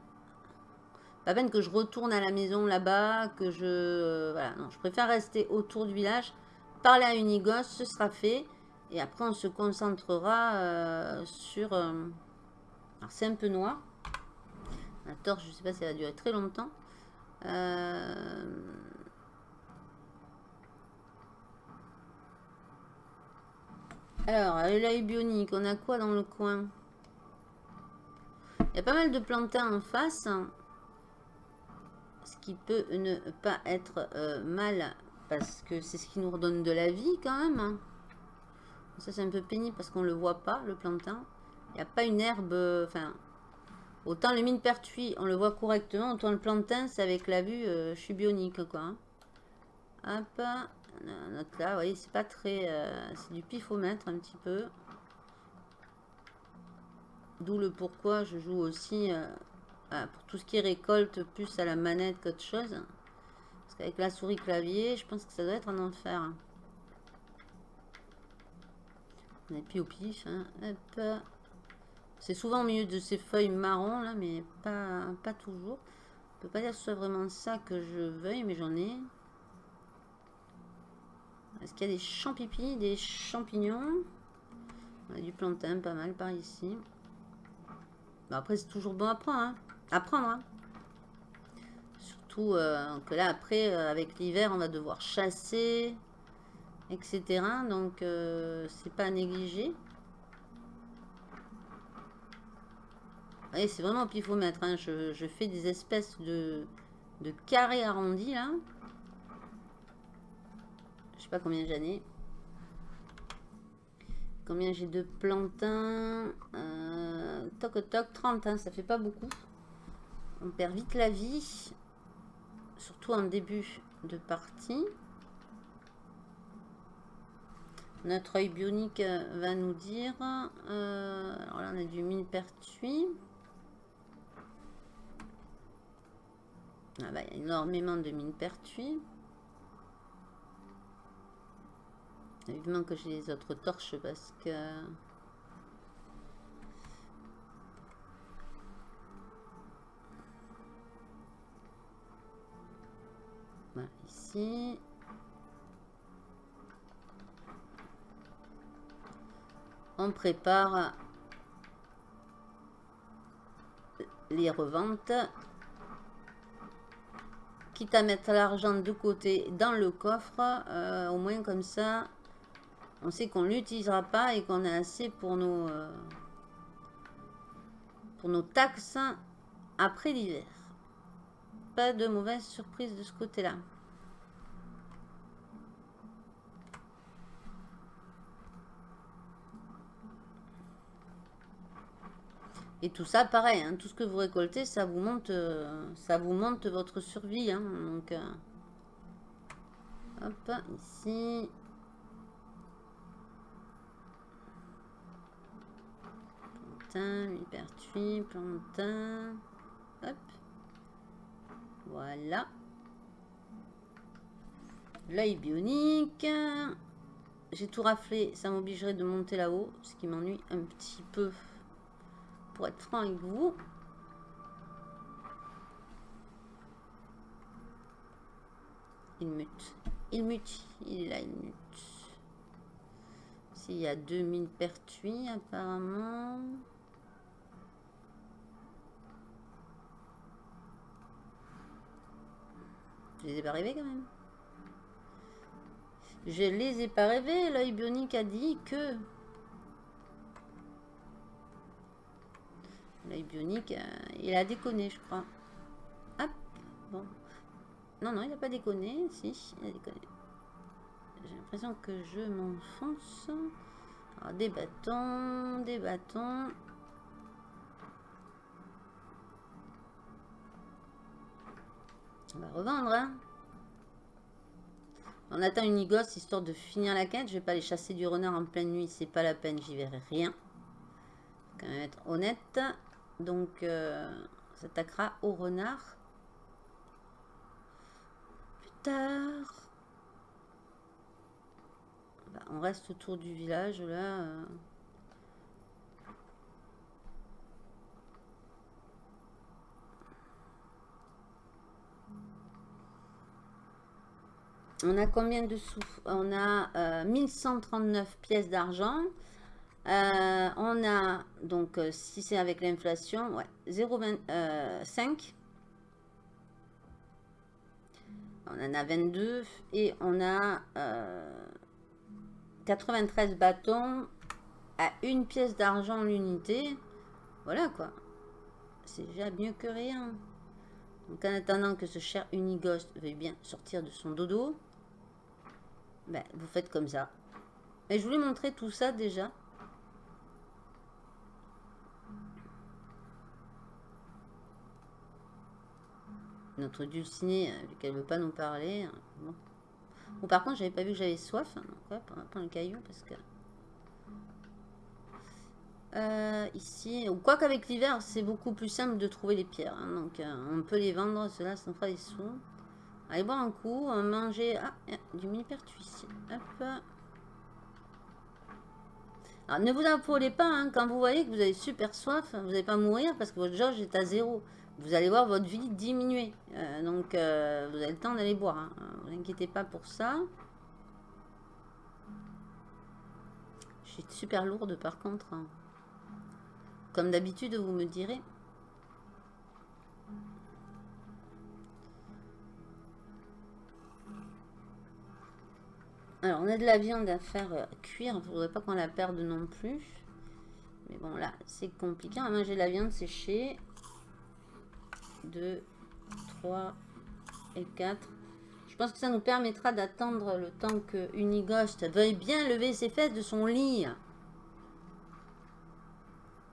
Speaker 2: Peine que je retourne à la maison là-bas, que je... Voilà, non, je préfère rester autour du village, parler à Unigos, ce sera fait. Et après, on se concentrera euh, sur... Euh, alors, c'est un peu noir. La torche, je sais pas si elle va durer très longtemps. Euh, alors, l'œil bionique, on a quoi dans le coin? Il y a pas mal de plantains en face ce qui peut ne pas être euh, mal, parce que c'est ce qui nous redonne de la vie quand même. Ça c'est un peu pénible parce qu'on le voit pas, le plantain. Il n'y a pas une herbe, enfin... autant le mine pertuis, on le voit correctement, autant le plantain, c'est avec la vue, euh, quoi. Hein. Hop, note là, vous voyez, c'est pas très... Euh, c'est du pifomètre un petit peu. D'où le pourquoi je joue aussi pour tout ce qui est récolte, plus à la manette qu'autre chose. Parce qu'avec la souris clavier, je pense que ça doit être un enfer. Et puis au pif. Hein. C'est souvent au milieu de ces feuilles marron là, mais pas, pas toujours. Je peux pas dire que ce soit vraiment ça que je veuille, mais j'en ai. Est-ce qu'il y a des champipi, des champignons? On a du plantain, pas mal par ici. après, c'est toujours bon à prendre. Hein apprendre. Hein. Surtout euh, que là, après, euh, avec l'hiver, on va devoir chasser, etc. Donc, euh, c'est pas à négliger. Et c'est vraiment au pifomètre. Hein. Je, je, fais des espèces de, de carrés arrondis, là. Je sais pas combien j'en ai. Combien j'ai de plantains Toc toc, 30, hein, ça fait pas beaucoup. On perd vite la vie. Surtout en début de partie. Notre œil bionique va nous dire... Euh, alors là, on a du mine pertuis. Ah bah, il y a énormément de mine pertuis. Évidemment que j'ai les autres torches parce que... On prépare les reventes. Quitte à mettre l'argent de côté dans le coffre, euh, au moins comme ça, on sait qu'on l'utilisera pas et qu'on a assez pour nos, euh, pour nos taxes après l'hiver. Pas de mauvaise surprise de ce côté-là. Et tout ça, pareil, hein, tout ce que vous récoltez, ça vous monte, euh, ça vous monte votre survie. Hein, donc, euh, hop, ici. Plantain, hypertuis, plantain. Hop. Voilà. L'œil bionique. J'ai tout raflé, ça m'obligerait de monter là-haut, ce qui m'ennuie un petit peu pour être franc avec vous. Il mute. Il mute. Il est là. S'il y a 2000 pertuis, apparemment. Je les ai pas rêvés quand même. Je les ai pas rêvés. L'œil bionique a dit que L'œil bionique, euh, il a déconné, je crois. Hop, bon. Non, non, il n'a pas déconné. Si, il a déconné. J'ai l'impression que je m'enfonce. des bâtons, des bâtons. On va revendre, hein. On attend une igosse histoire de finir la quête. Je vais pas aller chasser du renard en pleine nuit. C'est pas la peine, j'y verrai rien. Faut quand même être honnête. Donc, euh, s'attaquera au renard. Plus tard. Bah, on reste autour du village, là. Euh. On a combien de sous? On a euh, 1139 pièces d'argent. Euh, on a, donc, euh, si c'est avec l'inflation, ouais, 0,25. Euh, on en a 22 et on a 93 bâtons à une pièce d'argent l'unité. Voilà quoi. C'est déjà mieux que rien. Donc en attendant que ce cher Unighost veuille bien sortir de son dodo, ben, vous faites comme ça. Mais je voulais montrer tout ça déjà. Notre dulcinée, vu qu'elle veut pas nous parler. Hein, bon. par contre, j'avais pas vu que j'avais soif. Hein, donc, on va prendre le caillou parce que... Euh, ici, ou quoi qu'avec l'hiver, c'est beaucoup plus simple de trouver les pierres. Hein, donc, euh, on peut les vendre, cela, ça nous fera des sous. Allez boire un coup, manger... Ah, du mini-pertuis ici. Hop. Alors, ne vous affolez pas, quand vous voyez que vous avez super soif, vous n'allez pas mourir parce que votre jauge est à zéro vous allez voir votre vie diminuer. Euh, donc, euh, vous avez le temps d'aller boire. Hein. Ne vous inquiétez pas pour ça. Je suis super lourde par contre. Hein. Comme d'habitude, vous me direz. Alors, on a de la viande à faire euh, cuire. Il ne faudrait pas qu'on la perde non plus. Mais bon, là, c'est compliqué. Va manger de la viande séchée. 2, 3 et 4. Je pense que ça nous permettra d'attendre le temps que Unighost veuille bien lever ses fesses de son lit.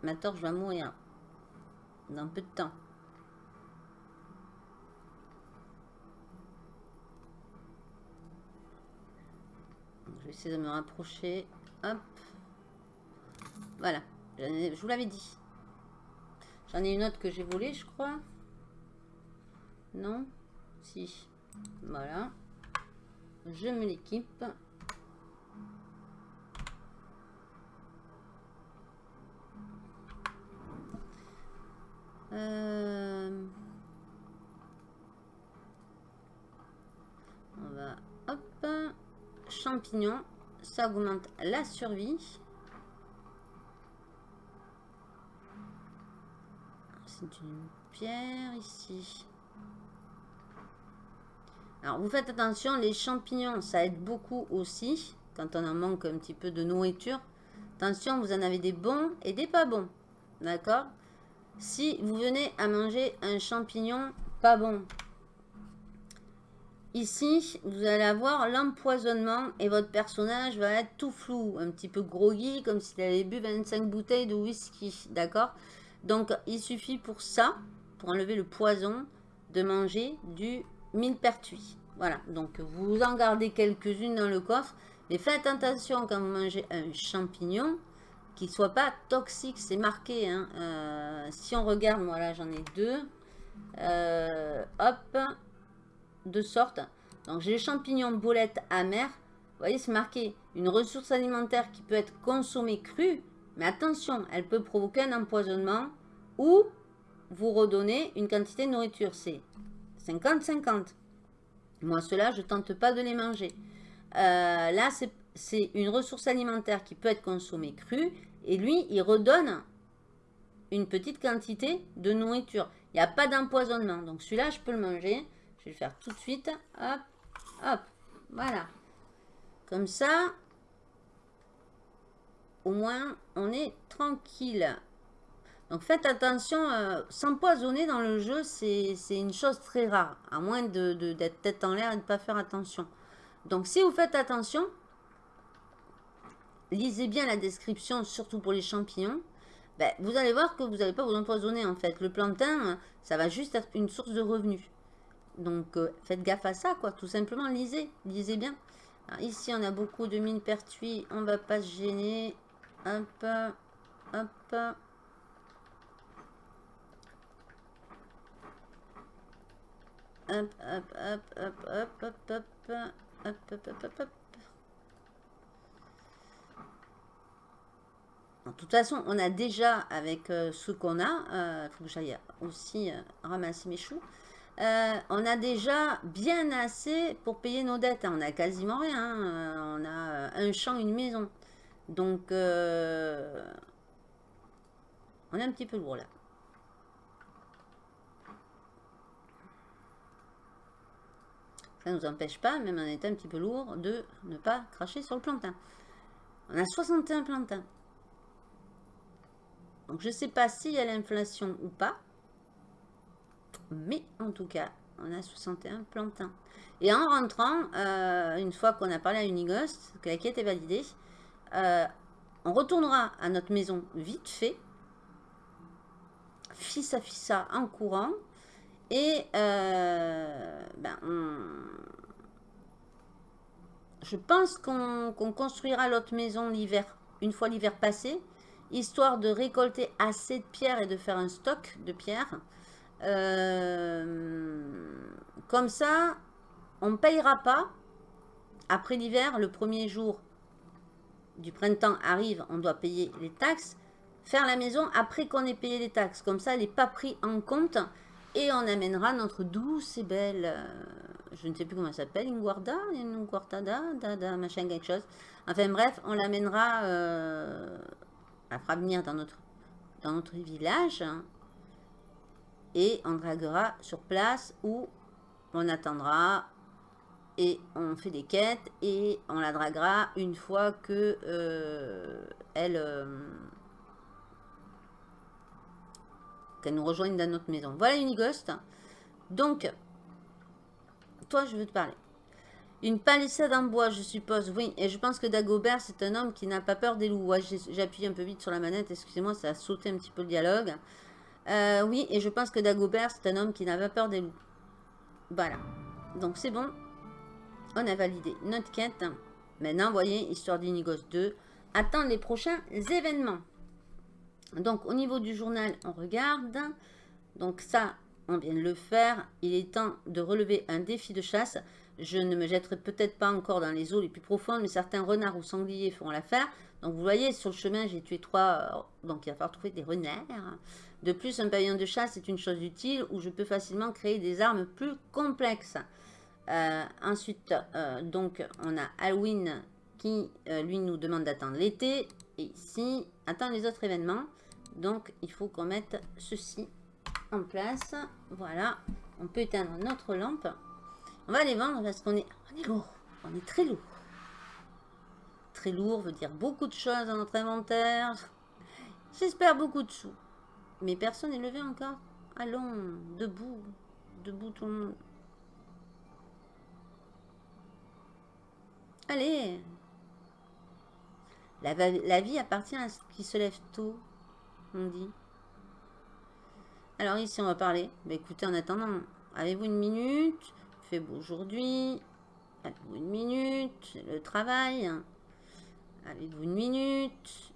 Speaker 2: Ma torche va mourir dans peu de temps. Je vais essayer de me rapprocher. Hop. Voilà. Je vous l'avais dit. J'en ai une autre que j'ai volée, je crois. Non Si. Voilà. Je me l'équipe. Euh... champignons. Ça augmente la survie. C'est une pierre ici. Alors, vous faites attention, les champignons, ça aide beaucoup aussi. Quand on en manque un petit peu de nourriture. Attention, vous en avez des bons et des pas bons. D'accord? Si vous venez à manger un champignon pas bon, Ici, vous allez avoir l'empoisonnement et votre personnage va être tout flou, un petit peu groggy, comme s'il avait bu 25 bouteilles de whisky, d'accord? Donc, il suffit pour ça, pour enlever le poison, de manger du millepertuis. Voilà, donc vous en gardez quelques-unes dans le coffre, mais faites attention quand vous mangez un champignon, qu'il ne soit pas toxique, c'est marqué. Hein. Euh, si on regarde, voilà, j'en ai deux. Euh, hop, de sorte. Donc j'ai les champignons bolettes amères. Vous voyez, c'est marqué une ressource alimentaire qui peut être consommée crue. Mais attention, elle peut provoquer un empoisonnement ou vous redonner une quantité de nourriture. C'est 50-50. Moi, cela, je tente pas de les manger. Euh, là, c'est une ressource alimentaire qui peut être consommée crue. Et lui, il redonne une petite quantité de nourriture. Il n'y a pas d'empoisonnement. Donc celui-là, je peux le manger. Je vais le faire tout de suite. Hop, hop, voilà. Comme ça, au moins, on est tranquille. Donc faites attention, euh, s'empoisonner dans le jeu, c'est une chose très rare. À moins d'être de, tête en l'air et de ne pas faire attention. Donc si vous faites attention, lisez bien la description, surtout pour les champignons. Ben, vous allez voir que vous n'allez pas vous empoisonner en fait. Le plantain, ça va juste être une source de revenus. Donc, euh, faites gaffe à ça, quoi. Tout simplement, lisez. Lisez bien. ici, on a beaucoup de mines pertuis. On va pas se gêner. Hop. Hop. Hop, hop, hop, hop, hop, hop, hop, hop, hop, hop, hop, De toute façon, on a déjà, avec ce qu'on a, il faut que j'aille aussi ramasser mes choux. Euh, on a déjà bien assez pour payer nos dettes. Hein. On a quasiment rien. Hein. On a euh, un champ, une maison. Donc, euh, on est un petit peu lourd là. Ça ne nous empêche pas, même en étant un petit peu lourd, de ne pas cracher sur le plantain. On a 61 plantains. Donc, je ne sais pas s'il y a l'inflation ou pas. Mais en tout cas, on a 61 plantains. Et en rentrant, euh, une fois qu'on a parlé à Unighost, que la quête est validée, euh, on retournera à notre maison vite fait, fils à fissa en courant, et euh, ben, je pense qu'on construira l'autre maison l'hiver, une fois l'hiver passé, histoire de récolter assez de pierres et de faire un stock de pierres euh, comme ça, on ne payera pas. Après l'hiver, le premier jour du printemps arrive, on doit payer les taxes. Faire la maison après qu'on ait payé les taxes. Comme ça, elle n'est pas pris en compte. Et on amènera notre douce et belle, euh, je ne sais plus comment elle s'appelle, Inguarda, Inguardada, dada, machin, quelque chose. Enfin bref, on l'amènera, euh, elle fera venir dans notre, dans notre village et on draguera sur place où on attendra et on fait des quêtes et on la draguera une fois que euh, elle euh, qu'elle nous rejoigne dans notre maison. Voilà Unighost. Donc, toi je veux te parler. Une palissade en bois, je suppose. Oui, et je pense que Dagobert, c'est un homme qui n'a pas peur des loups. J'appuie un peu vite sur la manette, excusez-moi, ça a sauté un petit peu le dialogue. Euh, oui, et je pense que Dagobert, c'est un homme qui n'a pas peur des loups. Voilà. Donc c'est bon. On a validé notre quête. Maintenant, voyez, histoire d'Inigos 2, attendre les prochains événements. Donc, au niveau du journal, on regarde. Donc ça, on vient de le faire. Il est temps de relever un défi de chasse. Je ne me jetterai peut-être pas encore dans les eaux les plus profondes, mais certains renards ou sangliers feront l'affaire. Donc vous voyez, sur le chemin, j'ai tué trois, euh, donc il va falloir trouver des renards. De plus, un pavillon de chasse est une chose utile où je peux facilement créer des armes plus complexes. Euh, ensuite, euh, donc, on a Halloween euh, lui, nous demande d'attendre l'été. Et ici, attendre les autres événements. Donc, il faut qu'on mette ceci en place. Voilà. On peut éteindre notre lampe. On va les vendre parce qu'on est, on est lourd. On est très lourd. Très lourd veut dire beaucoup de choses dans notre inventaire. J'espère beaucoup de sous. Mais personne n'est levé encore. Allons, debout. Debout tout. Allez. La, vie appartient à ceux qui se lèvent tôt, on dit. Alors ici, on va parler. Bah, écoutez, en attendant, avez-vous une minute? Il fait beau aujourd'hui. Avez-vous une minute? Le travail. Avez-vous une minute?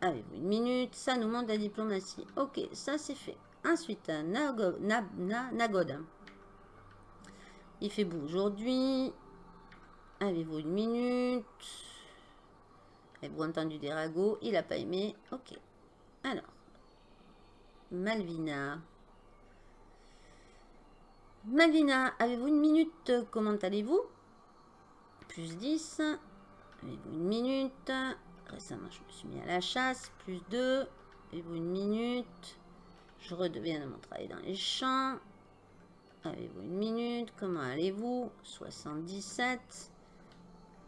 Speaker 2: Avez-vous une minute? Ça nous montre la diplomatie. Ok, ça c'est fait. Ensuite, Nagod. Il fait beau aujourd'hui. Avez-vous une minute? Avez-vous entendu des ragots Il n'a pas aimé. Ok. Alors. Malvina. Malvina, avez-vous une minute? Comment allez-vous? Plus 10. Avez-vous une minute? Récemment, je me suis mis à la chasse. Plus 2. Avez-vous une minute? Je redeviens de mon travail dans les champs. Avez-vous une minute? Comment allez-vous? 77.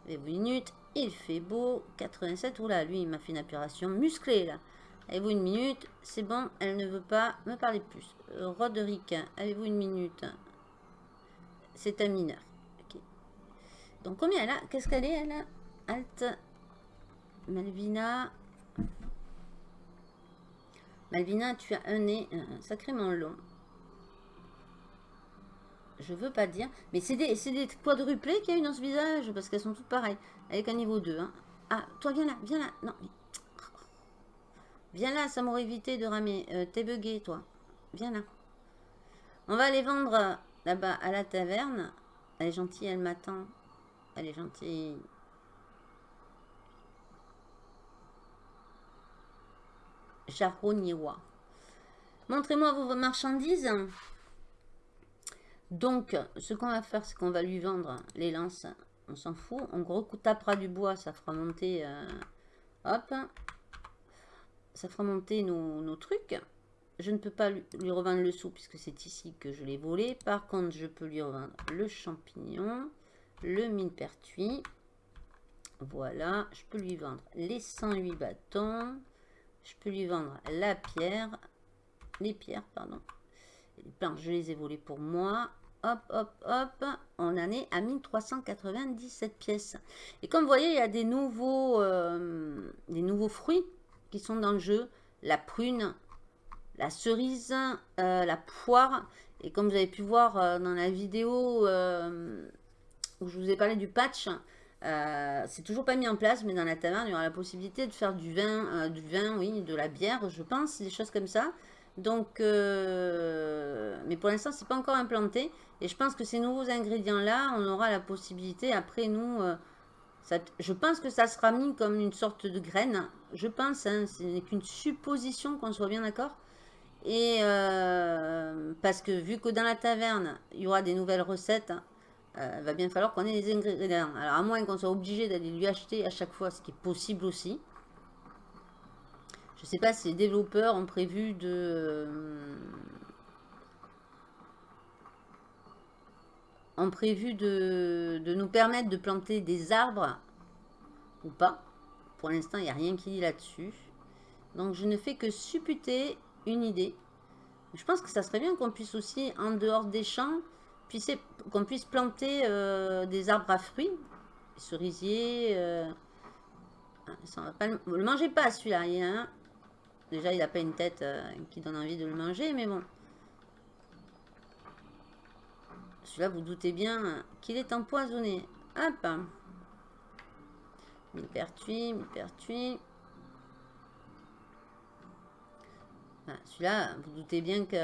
Speaker 2: Avez-vous une minute? Il fait beau. 87. Oula, lui, il m'a fait une apuration musclée, là. Avez-vous une minute? C'est bon, elle ne veut pas me parler plus. Euh, Roderick, avez-vous une minute? C'est un mineur. Donc, combien elle a? Qu'est-ce qu'elle est, elle Alt. Malvina? Malvina, tu as un nez sacrément long. Je veux pas dire. Mais c'est des, des quadruplés qu'il y a eu dans ce visage. Parce qu'elles sont toutes pareilles. Avec un niveau 2. Hein. Ah, toi, viens là. Viens là. Non. Viens là, ça m'aurait évité de ramer. Euh, t'es bugué, toi. Viens là. On va aller vendre euh, là-bas à la taverne. Elle est gentille, elle m'attend. Elle est gentille. Jaroniwa. Montrez-moi vos marchandises. Donc, ce qu'on va faire, c'est qu'on va lui vendre les lances. On s'en fout. On tapera du bois, ça fera monter... Euh. Ça fera monter nos, trucs. Je ne peux pas lui, revendre le sou puisque c'est ici que je l'ai volé. Par contre, je peux lui revendre le champignon, le millepertuis. Voilà, je peux lui vendre les 108 bâtons. Je peux lui vendre la pierre. Les pierres, pardon. Je les ai volées pour moi. Hop, hop, hop. On en est à 1397 pièces. Et comme vous voyez, il y a des nouveaux, euh, des nouveaux fruits qui sont dans le jeu. La prune, la cerise, euh, la poire. Et comme vous avez pu voir euh, dans la vidéo où je vous ai parlé du patch, c'est toujours pas mis en place, mais dans la taverne, il y aura la possibilité de faire du vin, du vin, oui, de la bière, je pense, des choses comme ça. Donc, euh, mais pour l'instant, c'est pas encore implanté. Et je pense que ces nouveaux ingrédients-là, on aura la possibilité, après nous, euh, je pense que ça sera mis comme une sorte de graine. Je pense, hein, ce n'est qu'une supposition, qu'on soit bien d'accord. Et euh, parce que vu que dans la taverne, il y aura des nouvelles recettes, il va bien falloir qu'on ait les ingrédients. Alors à moins qu'on soit obligé d'aller lui acheter à chaque fois, ce qui est possible aussi. Je ne sais pas si les développeurs ont prévu de... Euh, ont prévu de, nous permettre de planter des arbres ou pas. Pour l'instant, il n'y a rien qui dit là-dessus. Donc, je ne fais que supputer une idée. Je pense que ça serait bien qu'on puisse aussi, en dehors des champs, qu'on puisse planter euh, des arbres à fruits, cerisiers. Euh, ça va pas le mangez pas celui-là. Il y a un, Déjà, il n'a pas une tête euh, qui donne envie de le manger, mais bon. Celui-là, vous doutez bien qu'il est empoisonné. Hop Millepertuis, millepertuis. Celui-là, vous doutez bien que...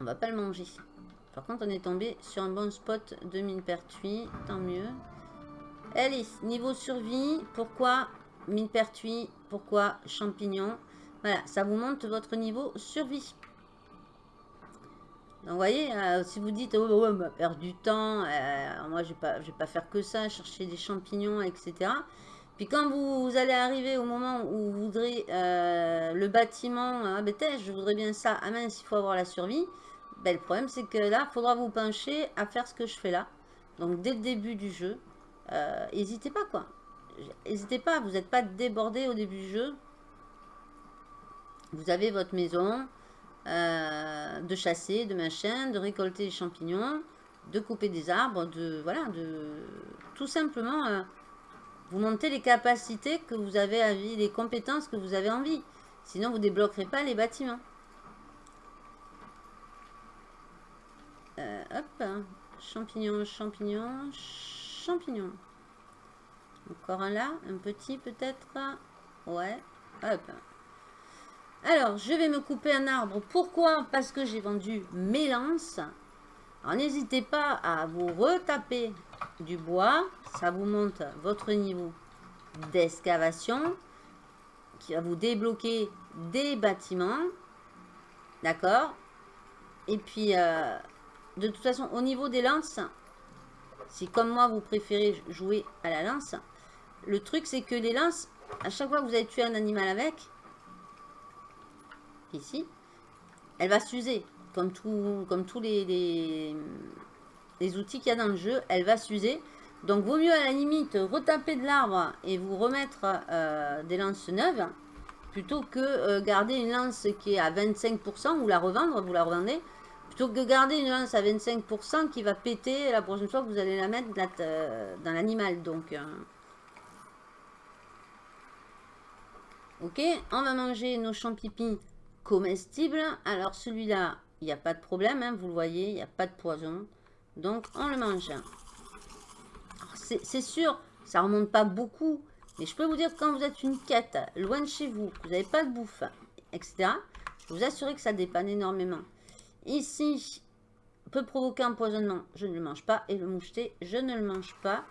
Speaker 2: On va pas le manger. Par contre, on est tombé sur un bon spot de millepertuis. Tant mieux. Alice, niveau survie, pourquoi millepertuis Pourquoi champignons Voilà, ça vous monte votre niveau survie. Donc, vous voyez, euh, si vous dites, oh, on va perdre du temps, euh, moi, je ne vais, pas, vais pas faire que ça, chercher des champignons, etc. Puis quand vous, allez arriver au moment où vous voudrez euh, le bâtiment, ah ben je voudrais bien ça, ah mince, il faut avoir la survie. Ben, le problème, c'est que là, il faudra vous pencher à faire ce que je fais là. Donc, dès le début du jeu, n'hésitez pas, quoi. N'hésitez pas, vous n'êtes pas débordé au début du jeu. Vous avez votre maison, euh, de chasser, de machin, de récolter les champignons, de couper des arbres, de voilà, de tout simplement euh, vous montez les capacités que vous avez envie, les compétences que vous avez envie. Sinon, vous débloquerez pas les bâtiments. Euh, hop, champignons, champignons, champignons. Encore un là, un petit peut-être. Ouais, hop. Alors, je vais me couper un arbre. Pourquoi? Parce que j'ai vendu mes lances. Alors, n'hésitez pas à vous retaper du bois. Ça vous monte votre niveau d'excavation. Qui va vous débloquer des bâtiments. D'accord? Et puis, euh, de toute façon, au niveau des lances, si comme moi, vous préférez jouer à la lance, le truc, c'est que les lances, à chaque fois que vous avez tué un animal avec, ici, elle va s'user. Comme, tous les, les, outils qu'il y a dans le jeu, elle va s'user. Donc, vaut mieux à la limite retaper de l'arbre et vous remettre euh, des lances neuves plutôt que euh, garder une lance qui est à 25% ou la revendre, vous la revendez, plutôt que garder une lance à 25% qui va péter la prochaine fois que vous allez la mettre euh, dans l'animal. Donc, ok, on va manger nos champignons comestible. Alors celui-là, il n'y a pas de problème, hein, vous le voyez, il n'y a pas de poison. Donc on le mange. C'est sûr, ça remonte pas beaucoup. Mais je peux vous dire que quand vous êtes une quête, loin de chez vous, que vous n'avez pas de bouffe, etc. Je vous assurer que ça dépanne énormément. Ici, peut provoquer un je ne le mange pas. Et le moucheté, je ne le mange pas.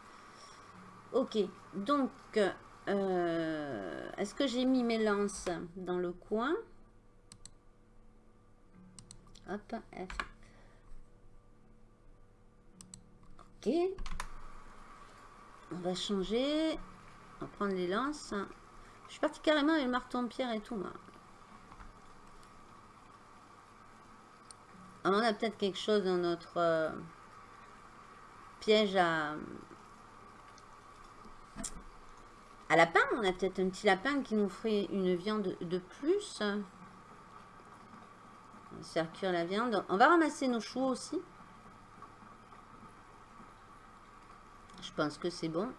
Speaker 2: Ok, donc, euh, est-ce que j'ai mis mes lances dans le coin? Hop, F. Ok. On va changer. On va prendre les lances. Je suis parti carrément avec le marteau en pierre et tout, moi. On a peut-être quelque chose dans notre euh, piège à... Lapin. On a peut-être un petit lapin qui nous ferait une viande de plus. On va cuire la viande. On va ramasser nos choux aussi. Je pense que c'est bon.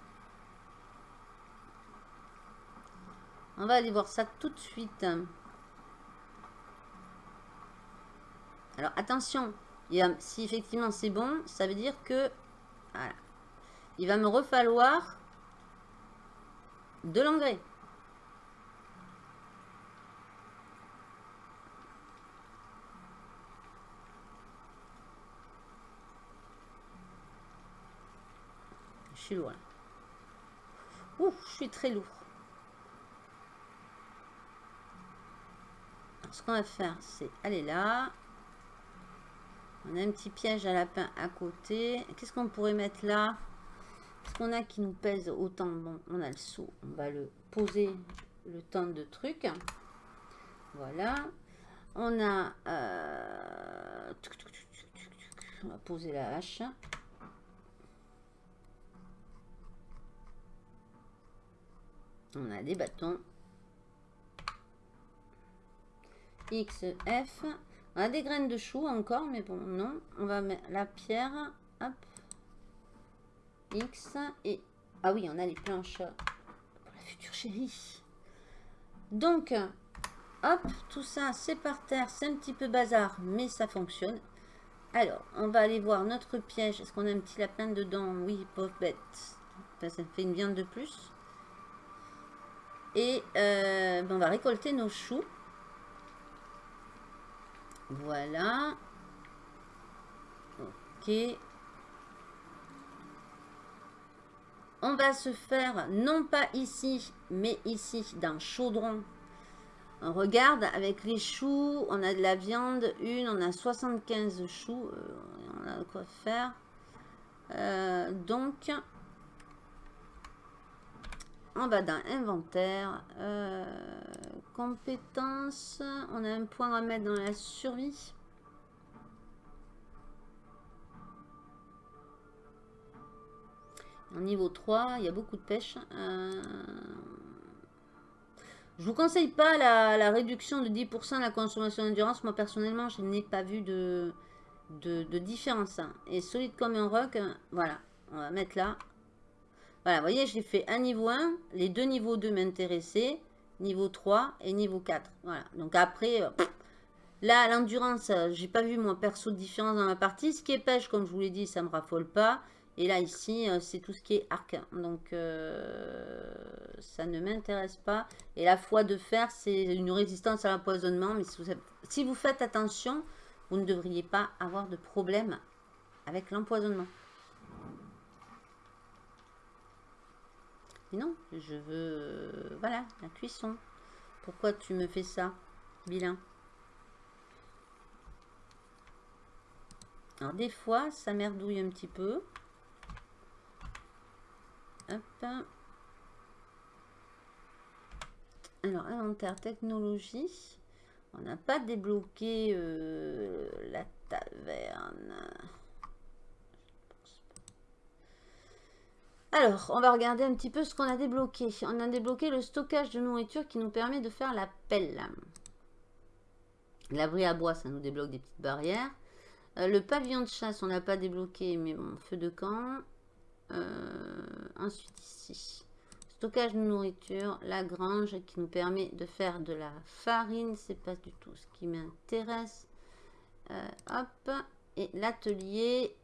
Speaker 2: On va aller voir ça tout de suite. Alors attention, si effectivement c'est bon, ça veut dire que voilà, il va me refalloir de l'engrais. Je suis loin. Ouh, je suis très lourd. ce qu'on va faire, c'est aller là. On a un petit piège à lapin à côté. Qu'est-ce qu'on pourrait mettre là? Qu'est-ce qu'on a qui nous pèse autant? Bon, on a le saut. On va le poser le temps de trucs. Voilà. On a... Euh, on va poser la hache. On a des bâtons. X, F. On a des graines de chou encore, mais bon, non. On va mettre la pierre. Hop. X. Et... Ah oui, on a les planches pour la future chérie. Donc, hop, tout ça, c'est par terre. C'est un petit peu bazar, mais ça fonctionne. Alors, on va aller voir notre piège. Est-ce qu'on a un petit lapin dedans? Oui, pauvre bête. ça fait une viande de plus. Et euh, ben, on va récolter nos choux. Voilà. Ok. On va se faire, non pas ici, mais ici, dans Chaudron, On regarde avec les choux, on a de la viande, une, on a 75 choux, euh, on a quoi faire. Euh, donc, on va dans inventaire, euh, compétences, on a un point à mettre dans la survie. En niveau 3, il y a beaucoup de pêche. Euh, je vous conseille pas la, réduction de 10% de la consommation d'endurance. Moi, personnellement, je n'ai pas vu de, de, différence. Et solide comme un roc, voilà, on va mettre là. Voilà, vous voyez, j'ai fait un niveau 1, les deux niveaux 2 m'intéressaient, niveau 3 et niveau 4. Voilà, donc après, euh, là, l'endurance, euh, j'ai pas vu mon perso de différence dans ma partie. Ce qui est pêche, comme je vous l'ai dit, ça me raffole pas. Et là, ici, euh, c'est tout ce qui est arc. Donc, ça ne m'intéresse pas. Et la foi de fer, c'est une résistance à l'empoisonnement. Mais si vous, faites attention, vous ne devriez pas avoir de problème avec l'empoisonnement. Non, je veux... Voilà, la cuisson. Pourquoi tu me fais ça, bilan Alors, des fois, ça merdouille un petit peu. Hop. Alors, inventaire technologie. On n'a pas débloqué euh, la taverne. Alors, on va regarder un petit peu ce qu'on a débloqué. On a débloqué le stockage de nourriture qui nous permet de faire la pelle. L'abri à bois, ça nous débloque des petites barrières. Euh, le pavillon de chasse, on n'a pas débloqué, mais bon, feu de camp. Euh, ensuite, ici, stockage de nourriture, la grange qui nous permet de faire de la farine, c'est pas du tout ce qui m'intéresse. Euh, hop, et l'atelier,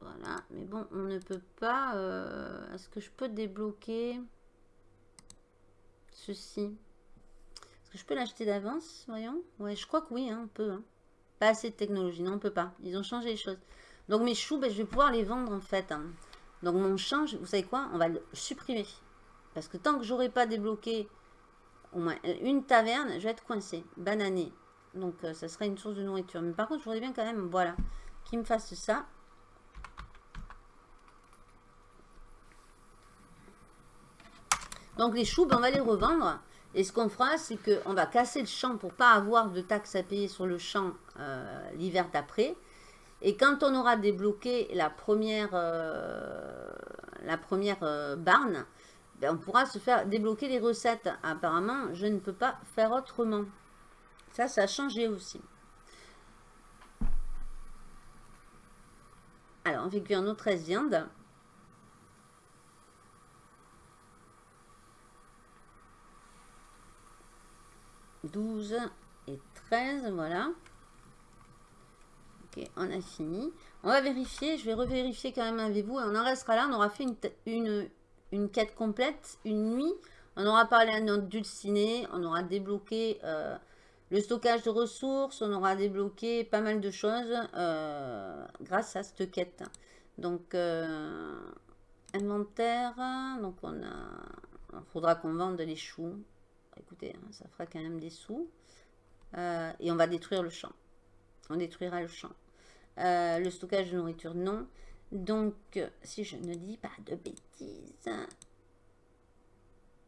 Speaker 2: voilà, mais bon, on ne peut pas, euh, est-ce que je peux débloquer ceci? Est-ce que je peux l'acheter d'avance, voyons? Ouais, je crois que oui, hein, on peut. Hein. Pas assez de technologie, non, on peut pas. Ils ont changé les choses. Donc mes choux, ben, je vais pouvoir les vendre en fait. Hein. Donc mon champ, vous savez quoi? On va le supprimer. Parce que tant que j'aurai pas débloqué au moins une taverne, je vais être coincé. Banané. Donc euh, ça sera une source de nourriture. Mais par contre, je voudrais bien quand même, voilà, qu'il me fasse ça. Donc les choux, ben, on va les revendre. Et ce qu'on fera, c'est qu'on va casser le champ pour pas avoir de taxes à payer sur le champ euh, l'hiver d'après. Et quand on aura débloqué la première, euh, la première barne, ben, on pourra se faire débloquer les recettes. Apparemment, je ne peux pas faire autrement. Ça, ça a changé aussi. Alors, on fait cuire nos 13 viandes. « 12 et 13, voilà. Ok, on a fini. On va vérifier, je vais revérifier quand même avec vous. On en restera là, on aura fait une, une, une quête complète, une nuit. On aura parlé à notre dulciné, on aura débloqué euh, le stockage de ressources, on aura débloqué pas mal de choses euh, grâce à cette quête. Donc, euh, inventaire, donc on a, il faudra qu'on vende les choux. Écoutez, hein, ça fera quand même des sous. et on va détruire le champ. On détruira le champ. le stockage de nourriture, non. Donc, si je ne dis pas de bêtises,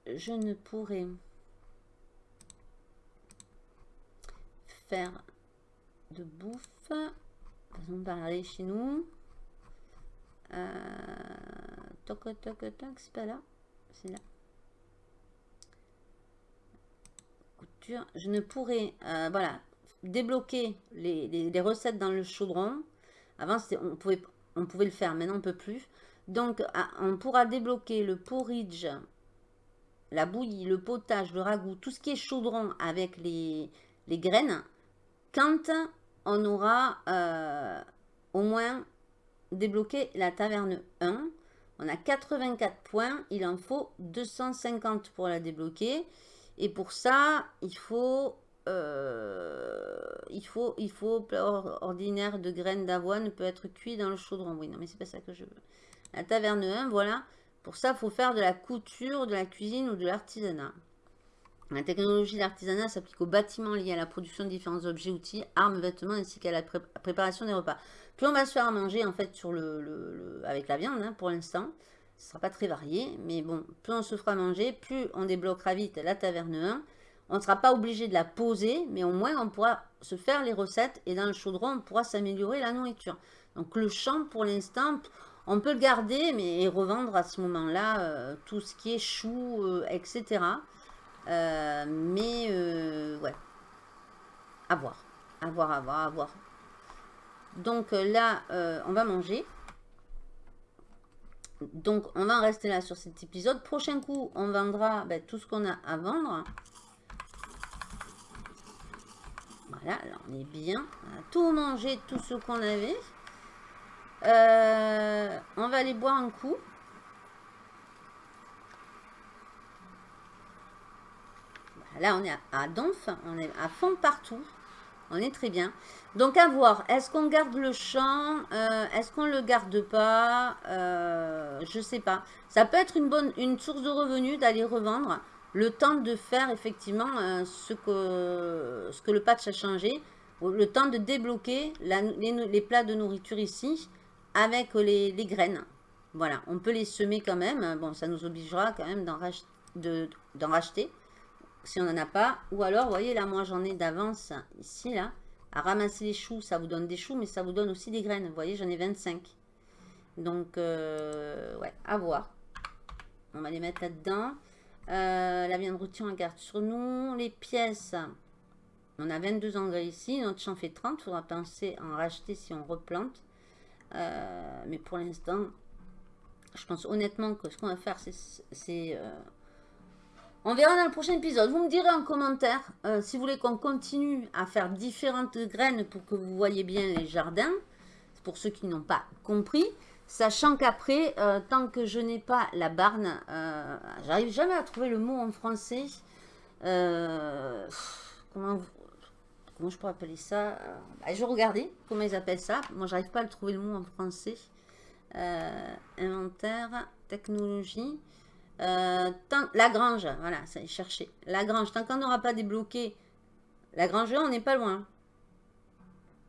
Speaker 2: je ne pourrais faire de bouffe. Façon de parler chez nous. Euh, toc, toc, toc, c'est pas là. C'est là. Je ne pourrais, euh, voilà, débloquer les, les, recettes dans le chaudron. Avant, on pouvait on pouvait le faire, maintenant on ne peut plus. Donc, ah, on pourra débloquer le porridge, la bouillie, le potage, le ragoût, tout ce qui est chaudron avec les, graines, quand on aura euh, au moins débloqué la taverne 1. On a 84 points, il en faut 250 pour la débloquer. Et pour ça, il faut euh, il faut, il faut ordinaire de graines d'avoine peut être cuit dans le chaudron. Oui, non, mais c'est pas ça que je veux. La taverne 1, voilà. Pour ça, il faut faire de la couture, de la cuisine ou de l'artisanat. La technologie d'artisanat s'applique aux bâtiments liés à la production de différents objets, outils, armes, vêtements, ainsi qu'à la préparation des repas. Plus on va se faire manger, en fait, sur le, avec la viande, hein, pour l'instant, ce ne sera pas très varié, mais bon, plus on se fera manger, plus on débloquera vite la taverne 1. On ne sera pas obligé de la poser, mais au moins on pourra se faire les recettes et dans le chaudron, on pourra s'améliorer la nourriture. Donc le champ, pour l'instant, on peut le garder, mais revendre à ce moment-là euh, tout ce qui est chou, euh, etc. Euh, mais, ouais. À voir. À voir, à voir, à voir. Donc là, on va manger. Donc, on va en rester là sur cet épisode. Prochain coup, on vendra ben, tout ce qu'on a à vendre. Voilà, là, on est bien. On a tout mangé, tout ce qu'on avait. on va aller boire un coup. Là, on est à Donf, on est à fond partout. On est très bien. Donc, à voir. Est-ce qu'on garde le champ euh, Est-ce qu'on le garde pas euh, Je sais pas. Ça peut être une bonne une source de revenus d'aller revendre. Le temps de faire effectivement euh, ce, que, ce que le patch a changé. Le temps de débloquer les, plats de nourriture ici avec les, graines. Voilà, on peut les semer quand même. Bon, ça nous obligera quand même d'en racheter si on n'en a pas. Ou alors, vous voyez, là, moi, j'en ai d'avance ici, là. À ramasser les choux, ça vous donne des choux, mais ça vous donne aussi des graines. Vous voyez, j'en ai 25. Donc, euh, ouais, à voir. On va les mettre là-dedans. Euh, la viande rôtie, on garde sur nous. Les pièces, on a 22 engrais ici. Notre champ fait 30. Il faudra penser à en racheter si on replante. Euh, mais pour l'instant, je pense honnêtement que ce qu'on va faire, c'est on verra dans le prochain épisode. Vous me direz en commentaire euh, si vous voulez qu'on continue à faire différentes graines pour que vous voyez bien les jardins. Pour ceux qui n'ont pas compris. Sachant qu'après, euh, tant que je n'ai pas la barne, euh, j'arrive jamais à trouver le mot en français. comment, je pourrais appeler ça bah, Je regarder comment ils appellent ça. Moi, j'arrive pas à trouver le mot en français. inventaire, technologie. Euh, la grange, voilà, ça est cherché. La grange, tant qu'on n'aura pas débloqué la grange on n'est pas loin.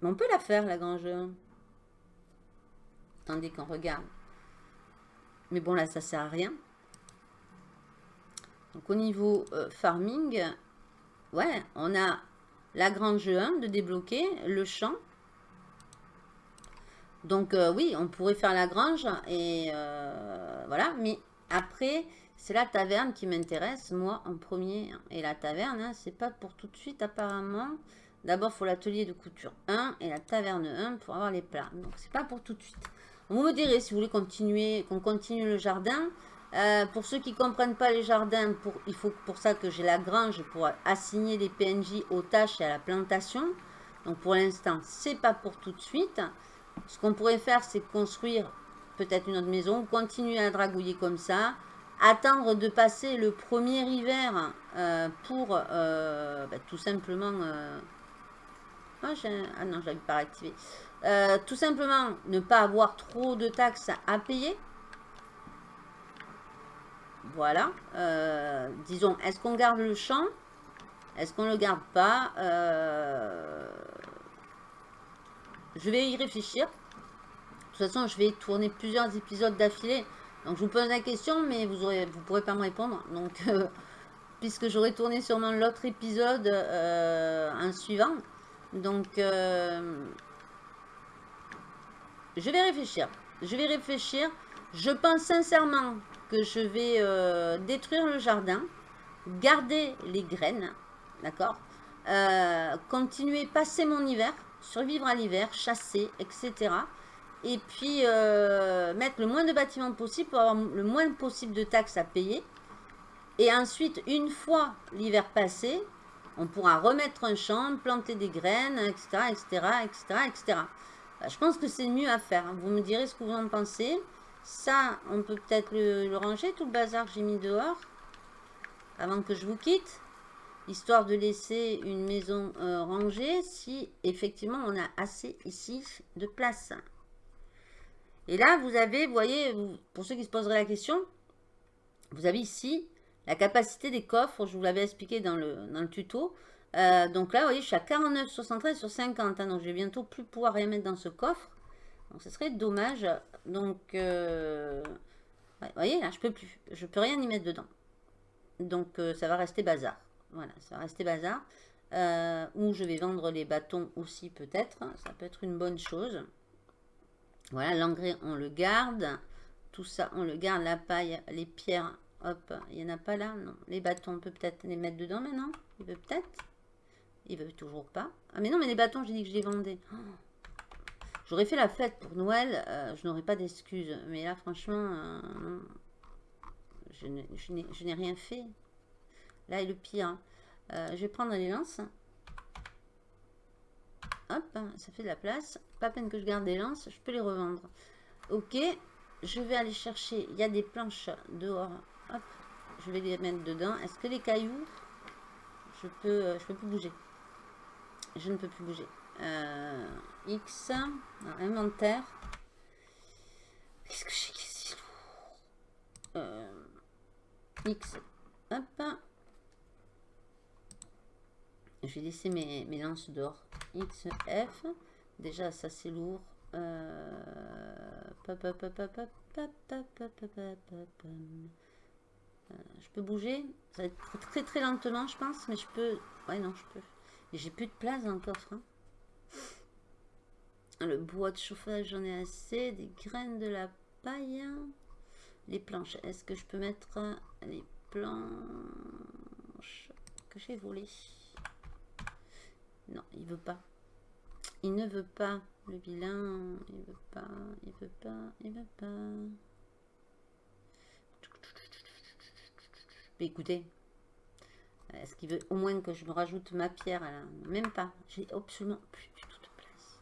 Speaker 2: Mais on peut la faire, la grange Attendez qu'on regarde. Mais bon, là, ça sert à rien. Donc, au niveau euh, farming, ouais, on a la grange 1 de débloquer, le champ. Donc, euh, oui, on pourrait faire la grange et voilà. Mais après, c'est la taverne qui m'intéresse, moi, en premier. Et la taverne, hein, c'est pas pour tout de suite, apparemment. D'abord, il faut l'atelier de couture 1 et la taverne 1 pour avoir les plats. Donc, c'est pas pour tout de suite. Vous me direz si vous voulez continuer, qu'on continue le jardin. Euh, pour ceux qui ne comprennent pas les jardins, il faut pour ça que j'ai la grange pour assigner les PNJ aux tâches et à la plantation. Donc pour l'instant, c'est pas pour tout de suite. Ce qu'on pourrait faire, c'est construire peut-être une autre maison, continuer à dragouiller comme ça, attendre de passer le premier hiver euh, pour euh, bah, tout simplement... Euh, ah, ah, non, je pas activé. tout simplement ne pas avoir trop de taxes à payer. Voilà. disons, est-ce qu'on garde le champ? Est-ce qu'on le garde pas? Je vais y réfléchir. De toute façon, je vais tourner plusieurs épisodes d'affilée. Donc, je vous pose la question, mais vous ne vous pourrez pas me répondre. Donc, euh, puisque j'aurai tourné sûrement l'autre épisode euh, un suivant. Donc, euh, je vais réfléchir. Je vais réfléchir. Je pense sincèrement que je vais détruire le jardin, garder les graines, d'accord Continuer, passer mon hiver, survivre à l'hiver, chasser, etc et puis euh, mettre le moins de bâtiments possible pour avoir le moins possible de taxes à payer. Et ensuite, une fois l'hiver passé, on pourra remettre un champ, planter des graines, etc., etc., etc., etc. je pense que c'est mieux à faire. Vous me direz ce que vous en pensez. Ça, on peut peut-être le, ranger, tout le bazar que j'ai mis dehors, avant que je vous quitte, histoire de laisser une maison euh, rangée, si effectivement on a assez ici de place. Et là, vous avez, vous voyez, pour ceux qui se poseraient la question, vous avez ici la capacité des coffres, je vous l'avais expliqué dans le, dans le tuto. Euh, donc là, vous voyez, je suis à 49,73 sur 50. Hein, donc, je vais bientôt plus pouvoir rien mettre dans ce coffre. Donc, ce serait dommage. Donc, euh, vous voyez, là, je peux plus. Je peux rien y mettre dedans. Donc, euh, ça va rester bazar. Voilà, ça va rester bazar. ou je vais vendre les bâtons aussi, peut-être. Ça peut être une bonne chose. Voilà, l'engrais, on le garde. Tout ça, on le garde. La paille, les pierres, hop, il n'y en a pas là. Non, les bâtons, on peut peut-être les mettre dedans maintenant. Il veut peut-être. Il veut toujours pas. Ah mais non, mais les bâtons, j'ai dit que je les vendais. Oh. J'aurais fait la fête pour Noël, euh, je n'aurais pas d'excuses. Mais là, franchement, euh, je n'ai rien fait. Là est le pire. Euh, je vais prendre les lances. Hop, ça fait de la place. Pas peine que je garde des lances, je peux les revendre. Ok, je vais aller chercher. Il y a des planches dehors. Hop, je vais les mettre dedans. Est-ce que les cailloux, je peux, je peux plus bouger? Je ne peux plus bouger. Euh, X, inventaire. Qu'est-ce que j'ai qui est lourd euh, X, hop. Je vais laisser mes, mes lances dehors. X, F. Déjà, ça c'est lourd. je peux bouger. Ça va être très très lentement, je pense, mais je peux. Ouais, non, je peux. J'ai plus de place dans le coffre. Hein. Le bois de chauffage, j'en ai assez. Des graines de la paille. Les planches. Est-ce que je peux mettre les planches que j'ai volées Non, il veut pas. Il ne veut pas. Le bilan, il veut pas, il veut pas, il veut pas. Écoutez, est-ce qu'il veut au moins que je me rajoute ma pierre Même pas. J'ai absolument plus du tout de place.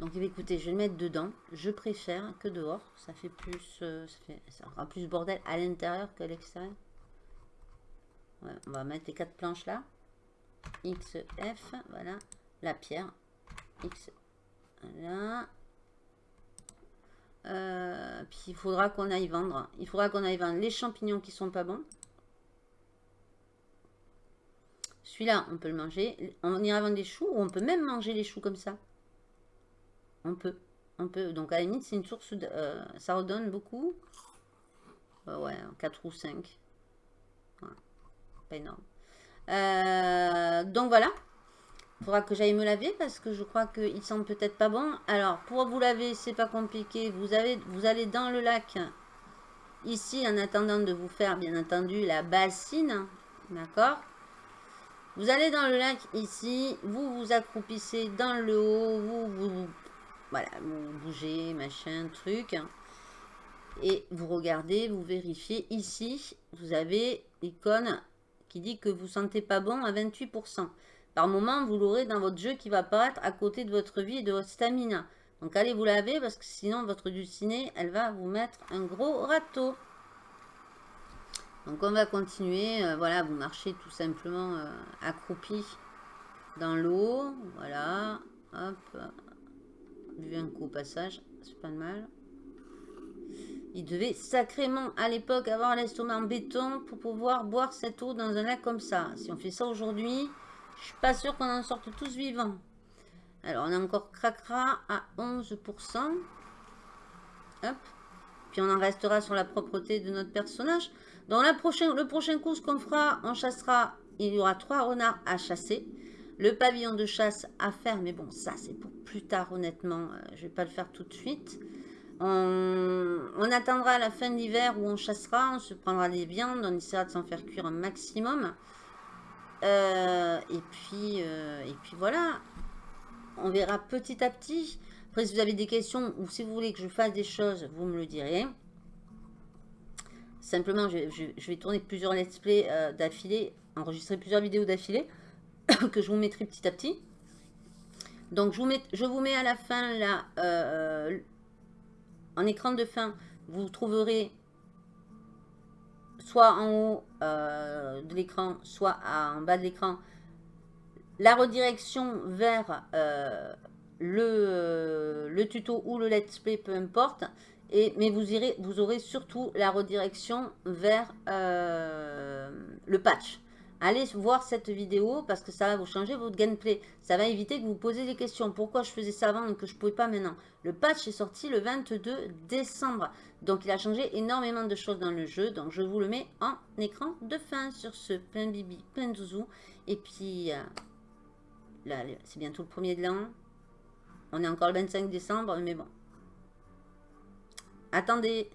Speaker 2: Donc, eh écoutez, je vais le mettre dedans. Je préfère que dehors. Ça fait plus... Euh, ça, fait, aura plus bordel à l'intérieur qu'à l'extérieur. on va mettre les quatre planches là. X, F, voilà. La pierre. Voilà. Euh, puis il faudra qu'on aille vendre. Il faudra qu'on aille vendre les champignons qui sont pas bons. Celui-là, on peut le manger. On ira vendre des choux ou on peut même manger les choux comme ça. On peut. On peut. Donc, à la limite, c'est une source... De, euh, ça redonne beaucoup. Euh, ouais, 4 ou 5. Pas énorme. Donc, voilà. Il faudra que j'aille me laver parce que je crois qu'il semble peut-être pas bon. Alors, pour vous laver, c'est pas compliqué. Vous, allez dans le lac. Ici, en attendant de vous faire, bien entendu, la bassine. D'accord? Vous allez dans le lac ici, vous vous accroupissez dans le haut, vous, vous, voilà, vous bougez, machin, truc. Et vous regardez, vous vérifiez. Ici, vous avez l'icône qui dit que vous sentez pas bon à 28%. Par moment, vous l'aurez dans votre jeu qui va apparaître à côté de votre vie et de votre stamina. Donc allez vous laver parce que sinon votre dulcinée, elle va vous mettre un gros râteau. Donc on va continuer, euh, voilà, vous marchez tout simplement euh, accroupi dans l'eau, voilà, hop, vu un coup au passage, c'est pas mal. Il devait sacrément à l'époque avoir l'estomac en béton pour pouvoir boire cette eau dans un lac comme ça. Si on fait ça aujourd'hui, je suis pas sûr qu'on en sorte tous vivants. Alors on a encore cracra à 11%. Hop. Puis on en restera sur la propreté de notre personnage. Dans la prochaine, le prochain coup, ce qu'on fera, on chassera, il y aura trois renards à chasser. Le pavillon de chasse à faire, mais bon, ça c'est pour plus tard, honnêtement. Euh, je ne vais pas le faire tout de suite. On, attendra la fin de l'hiver où on chassera, on se prendra des viandes, on essaiera de s'en faire cuire un maximum. Euh, et, puis, euh, et puis voilà, on verra petit à petit. Après, si vous avez des questions ou si vous voulez que je fasse des choses, vous me le direz. Simplement, je, vais tourner plusieurs let's play euh, d'affilée, enregistrer plusieurs vidéos d'affilée, que je vous mettrai petit à petit. Donc, je vous mets, à la fin, là, en écran de fin, vous trouverez soit en haut euh, de l'écran, soit en bas de l'écran, la redirection vers le, le tuto ou le let's play, peu importe. Mais vous, irez, vous aurez surtout la redirection vers euh, le patch. Allez voir cette vidéo parce que ça va vous changer votre gameplay. Ça va éviter que vous posiez des questions. Pourquoi je faisais ça avant et que je ne pouvais pas maintenant? Le patch est sorti le 22 décembre. Donc il a changé énormément de choses dans le jeu. Donc je vous le mets en écran de fin sur ce plein bibi, plein zouzou. Et puis euh, là, c'est bientôt le premier de l'an. On est encore le 25 décembre, mais bon. Attendez.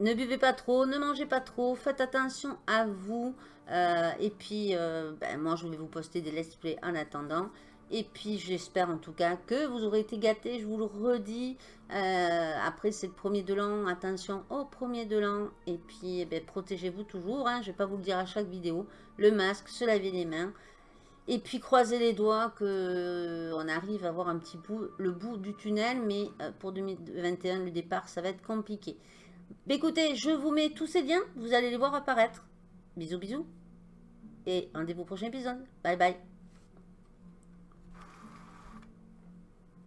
Speaker 2: Ne buvez pas trop, ne mangez pas trop, faites attention à vous. Euh, et puis, euh, ben, moi, je vais vous poster des let's play en attendant. Et puis, j'espère en tout cas que vous aurez été gâtés. Je vous le redis. Euh, après, c'est le premier de l'an. Attention au premier de l'an. Et puis, eh ben, protégez-vous toujours. Hein. Je ne vais pas vous le dire à chaque vidéo. Le masque, se laver les mains. Et puis, croisez les doigts qu'on arrive à voir un petit bout, le bout du tunnel. Mais pour 2021, le départ, ça va être compliqué. Écoutez, je vous mets tous ces liens. Vous allez les voir apparaître. Bisous, bisous. Et rendez-vous au prochain épisode. Bye bye.